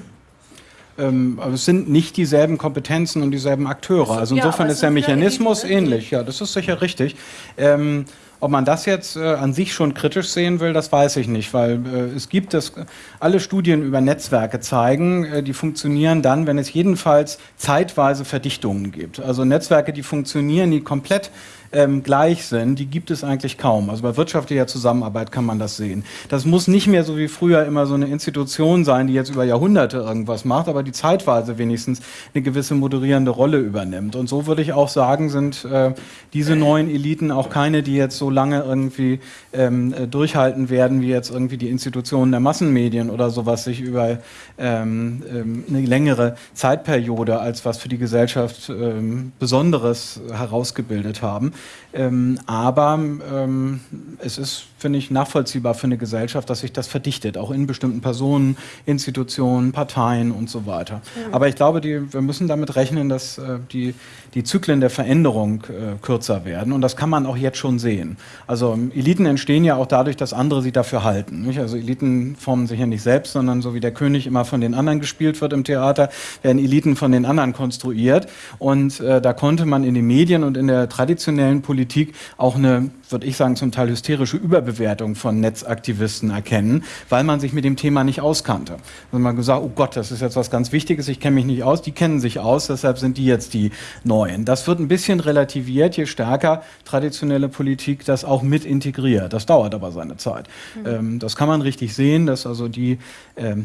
Ähm, aber es sind nicht dieselben Kompetenzen und dieselben Akteure. Also insofern ja, ist der Mechanismus ähnlich. Ja, das ist sicher richtig. Ähm, ob man das jetzt äh, an sich schon kritisch sehen will, das weiß ich nicht, weil äh, es gibt es, alle Studien über Netzwerke zeigen, äh, die funktionieren dann, wenn es jedenfalls zeitweise Verdichtungen gibt. Also Netzwerke, die funktionieren, die komplett ähm, gleich sind, die gibt es eigentlich kaum. Also bei wirtschaftlicher Zusammenarbeit kann man das sehen. Das muss nicht mehr so wie früher immer so eine Institution sein, die jetzt über Jahrhunderte irgendwas macht, aber die zeitweise wenigstens eine gewisse moderierende Rolle übernimmt. Und so würde ich auch sagen, sind äh, diese neuen Eliten auch keine, die jetzt so lange irgendwie ähm, äh, durchhalten werden, wie jetzt irgendwie die Institutionen der Massenmedien oder sowas sich über ähm, ähm, eine längere Zeitperiode als was für die Gesellschaft ähm, Besonderes herausgebildet haben. Ähm, aber ähm, es ist, finde ich, nachvollziehbar für eine Gesellschaft, dass sich das verdichtet, auch in bestimmten Personen, Institutionen, Parteien und so weiter. Mhm. Aber ich glaube, die, wir müssen damit rechnen, dass äh, die, die Zyklen der Veränderung äh, kürzer werden. Und das kann man auch jetzt schon sehen. Also Eliten entstehen ja auch dadurch, dass andere sie dafür halten. Nicht? Also Eliten formen sich ja nicht selbst, sondern so wie der König immer von den anderen gespielt wird im Theater, werden Eliten von den anderen konstruiert. Und äh, da konnte man in den Medien und in der traditionellen Politik auch eine würde ich sagen, zum Teil hysterische Überbewertung von Netzaktivisten erkennen, weil man sich mit dem Thema nicht auskannte. Also man gesagt, oh Gott, das ist jetzt was ganz Wichtiges, ich kenne mich nicht aus, die kennen sich aus, deshalb sind die jetzt die Neuen. Das wird ein bisschen relativiert, je stärker traditionelle Politik das auch mit integriert. Das dauert aber seine Zeit. Mhm. Das kann man richtig sehen, dass also die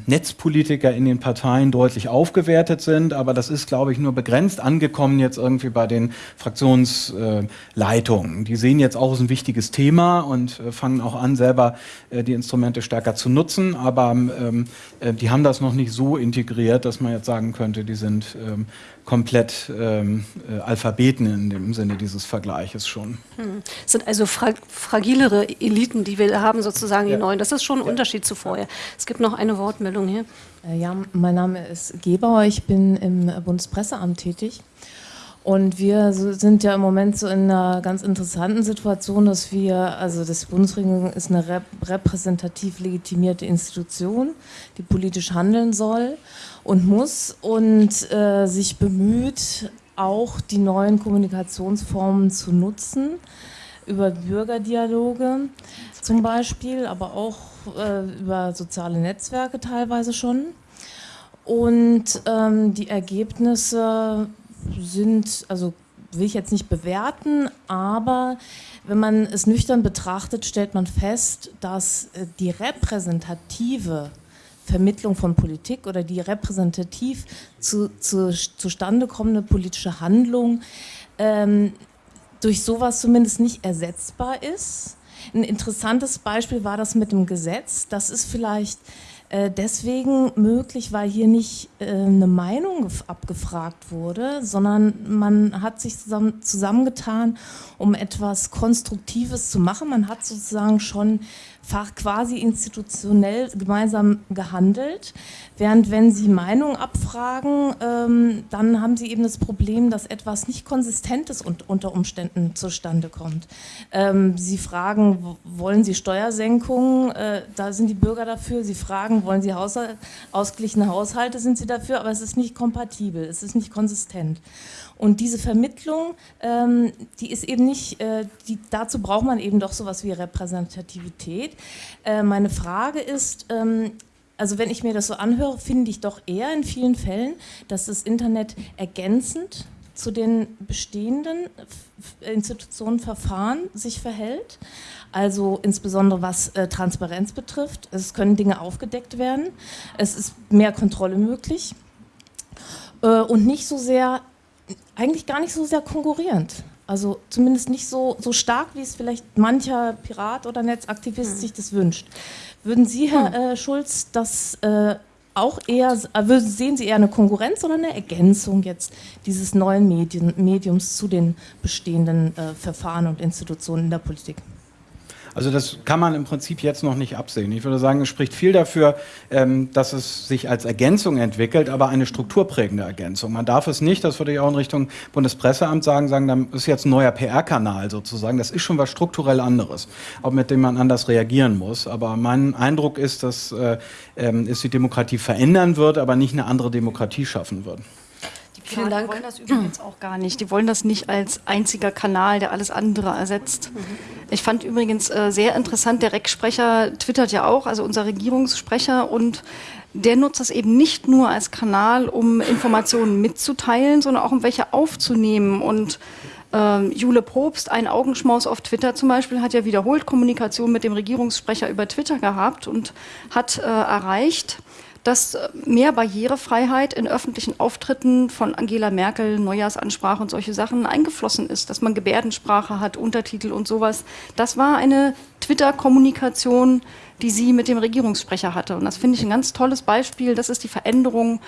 Netzpolitiker in den Parteien deutlich aufgewertet sind, aber das ist, glaube ich, nur begrenzt angekommen jetzt irgendwie bei den Fraktionsleitungen. die sehen jetzt auch, es ein wichtiges Thema und äh, fangen auch an, selber äh, die Instrumente stärker zu nutzen, aber ähm, äh, die haben das noch nicht so integriert, dass man jetzt sagen könnte, die sind ähm, komplett ähm, äh, Alphabeten in dem Sinne dieses Vergleiches schon. Hm. Es sind also fra fragilere Eliten, die wir haben, sozusagen ja. die neuen. Das ist schon ein ja. Unterschied zu vorher. Es gibt noch eine Wortmeldung hier. Äh, ja, mein Name ist Gebauer, ich bin im Bundespresseamt tätig. Und wir sind ja im Moment so in einer ganz interessanten Situation, dass wir, also das Bundesregierung ist eine repräsentativ legitimierte Institution, die politisch handeln soll und muss und äh, sich bemüht, auch die neuen Kommunikationsformen zu nutzen. über Bürgerdialoge zum Beispiel, aber auch äh, über soziale Netzwerke teilweise schon. Und ähm, die Ergebnisse sind, also will ich jetzt nicht bewerten, aber wenn man es nüchtern betrachtet, stellt man fest, dass äh, die repräsentative Vermittlung von Politik oder die repräsentativ zu, zu, zustande kommende politische Handlung ähm, durch sowas zumindest nicht ersetzbar ist. Ein interessantes Beispiel war das mit dem Gesetz. Das ist vielleicht äh, deswegen möglich, weil hier nicht äh, eine Meinung abgefragt wurde, sondern man hat sich zusammen, zusammengetan, um etwas Konstruktives zu machen. Man hat sozusagen schon quasi institutionell gemeinsam gehandelt. Während wenn Sie Meinungen abfragen, ähm, dann haben Sie eben das Problem, dass etwas nicht Konsistentes und unter Umständen zustande kommt. Ähm, Sie fragen, wollen Sie Steuersenkungen? Äh, da sind die Bürger dafür. Sie fragen, wollen Sie Haushalt, ausgeglichene Haushalte? Sind Sie dafür? Aber es ist nicht kompatibel, es ist nicht konsistent. Und diese Vermittlung, ähm, die ist eben nicht, äh, die, dazu braucht man eben doch sowas wie Repräsentativität. Äh, meine Frage ist, ähm, also wenn ich mir das so anhöre, finde ich doch eher in vielen Fällen, dass das Internet ergänzend zu den bestehenden Institutionen, Verfahren sich verhält. Also insbesondere was äh, Transparenz betrifft. Es können Dinge aufgedeckt werden. Es ist mehr Kontrolle möglich. Äh, und nicht so sehr eigentlich gar nicht so sehr konkurrierend. Also zumindest nicht so, so stark, wie es vielleicht mancher Pirat oder Netzaktivist hm. sich das wünscht. Würden Sie, Herr hm. äh, Schulz, das äh, auch eher, äh, sehen Sie eher eine Konkurrenz oder eine Ergänzung jetzt dieses neuen Medien, Mediums zu den bestehenden äh, Verfahren und Institutionen in der Politik? Also das kann man im Prinzip jetzt noch nicht absehen. Ich würde sagen, es spricht viel dafür, ähm, dass es sich als Ergänzung entwickelt, aber eine strukturprägende Ergänzung. Man darf es nicht, das würde ich auch in Richtung Bundespresseamt sagen, sagen, dann ist jetzt ein neuer PR-Kanal sozusagen. Das ist schon was strukturell anderes, auch mit dem man anders reagieren muss. Aber mein Eindruck ist, dass äh, ähm, es die Demokratie verändern wird, aber nicht eine andere Demokratie schaffen wird. Vielen Dank. Die wollen das übrigens auch gar nicht. Die wollen das nicht als einziger Kanal, der alles andere ersetzt. Mhm. Ich fand übrigens äh, sehr interessant, der REC-Sprecher twittert ja auch, also unser Regierungssprecher, und der nutzt das eben nicht nur als Kanal, um Informationen mitzuteilen, sondern auch um welche aufzunehmen. Und ähm, Jule Probst, ein Augenschmaus auf Twitter zum Beispiel, hat ja wiederholt Kommunikation mit dem Regierungssprecher über Twitter gehabt und hat äh, erreicht, dass äh, mehr Barrierefreiheit in öffentlichen Auftritten von Angela Merkel, Neujahrsansprache und solche Sachen eingeflossen ist, dass man Gebärdensprache hat, Untertitel und sowas. Das war eine Twitter-Kommunikation, die sie mit dem Regierungssprecher hatte. Und das finde ich ein ganz tolles Beispiel. Das ist die Veränderung,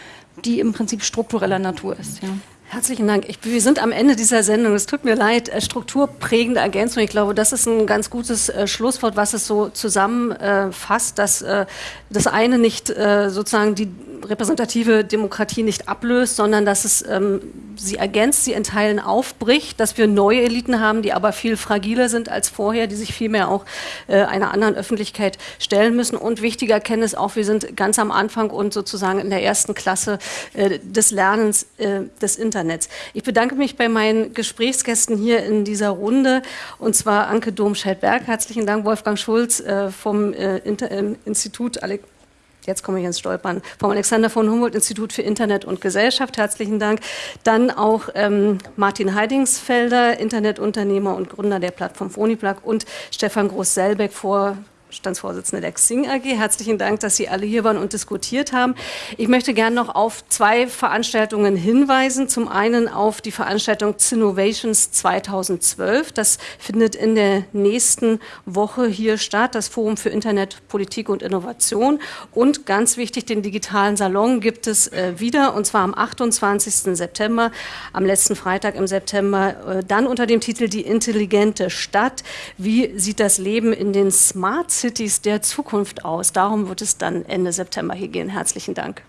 die im Prinzip struktureller Natur ist. Ja. Herzlichen Dank. Ich, wir sind am Ende dieser Sendung. Es tut mir leid. Äh, strukturprägende Ergänzung. Ich glaube, das ist ein ganz gutes äh, Schlusswort, was es so zusammenfasst, äh, dass äh, das eine nicht äh, sozusagen die repräsentative Demokratie nicht ablöst, sondern dass es ähm, sie ergänzt, sie in Teilen aufbricht, dass wir neue Eliten haben, die aber viel fragiler sind als vorher, die sich vielmehr auch äh, einer anderen Öffentlichkeit stellen müssen. Und wichtiger Kenntnis auch, wir sind ganz am Anfang und sozusagen in der ersten Klasse des Lernens des Internets. Internets. Ich bedanke mich bei meinen Gesprächsgästen hier in dieser Runde, und zwar Anke Domscheit-Berg. Herzlichen Dank, Wolfgang Schulz äh, vom äh, Inter äh, Institut Ale jetzt komme ich ins Stolpern, vom Alexander von Humboldt Institut für Internet und Gesellschaft. Herzlichen Dank. Dann auch ähm, Martin Heidingsfelder, Internetunternehmer und Gründer der Plattform Phoniplug und Stefan Groß-Selbeck, vor Standsvorsitzende der Xing AG. Herzlichen Dank, dass Sie alle hier waren und diskutiert haben. Ich möchte gerne noch auf zwei Veranstaltungen hinweisen. Zum einen auf die Veranstaltung Cinnovations 2012. Das findet in der nächsten Woche hier statt. Das Forum für Internet, Politik und Innovation. Und ganz wichtig, den digitalen Salon gibt es äh, wieder und zwar am 28. September, am letzten Freitag im September, äh, dann unter dem Titel Die intelligente Stadt. Wie sieht das Leben in den Smart Cities der Zukunft aus. Darum wird es dann Ende September hier gehen. Herzlichen Dank.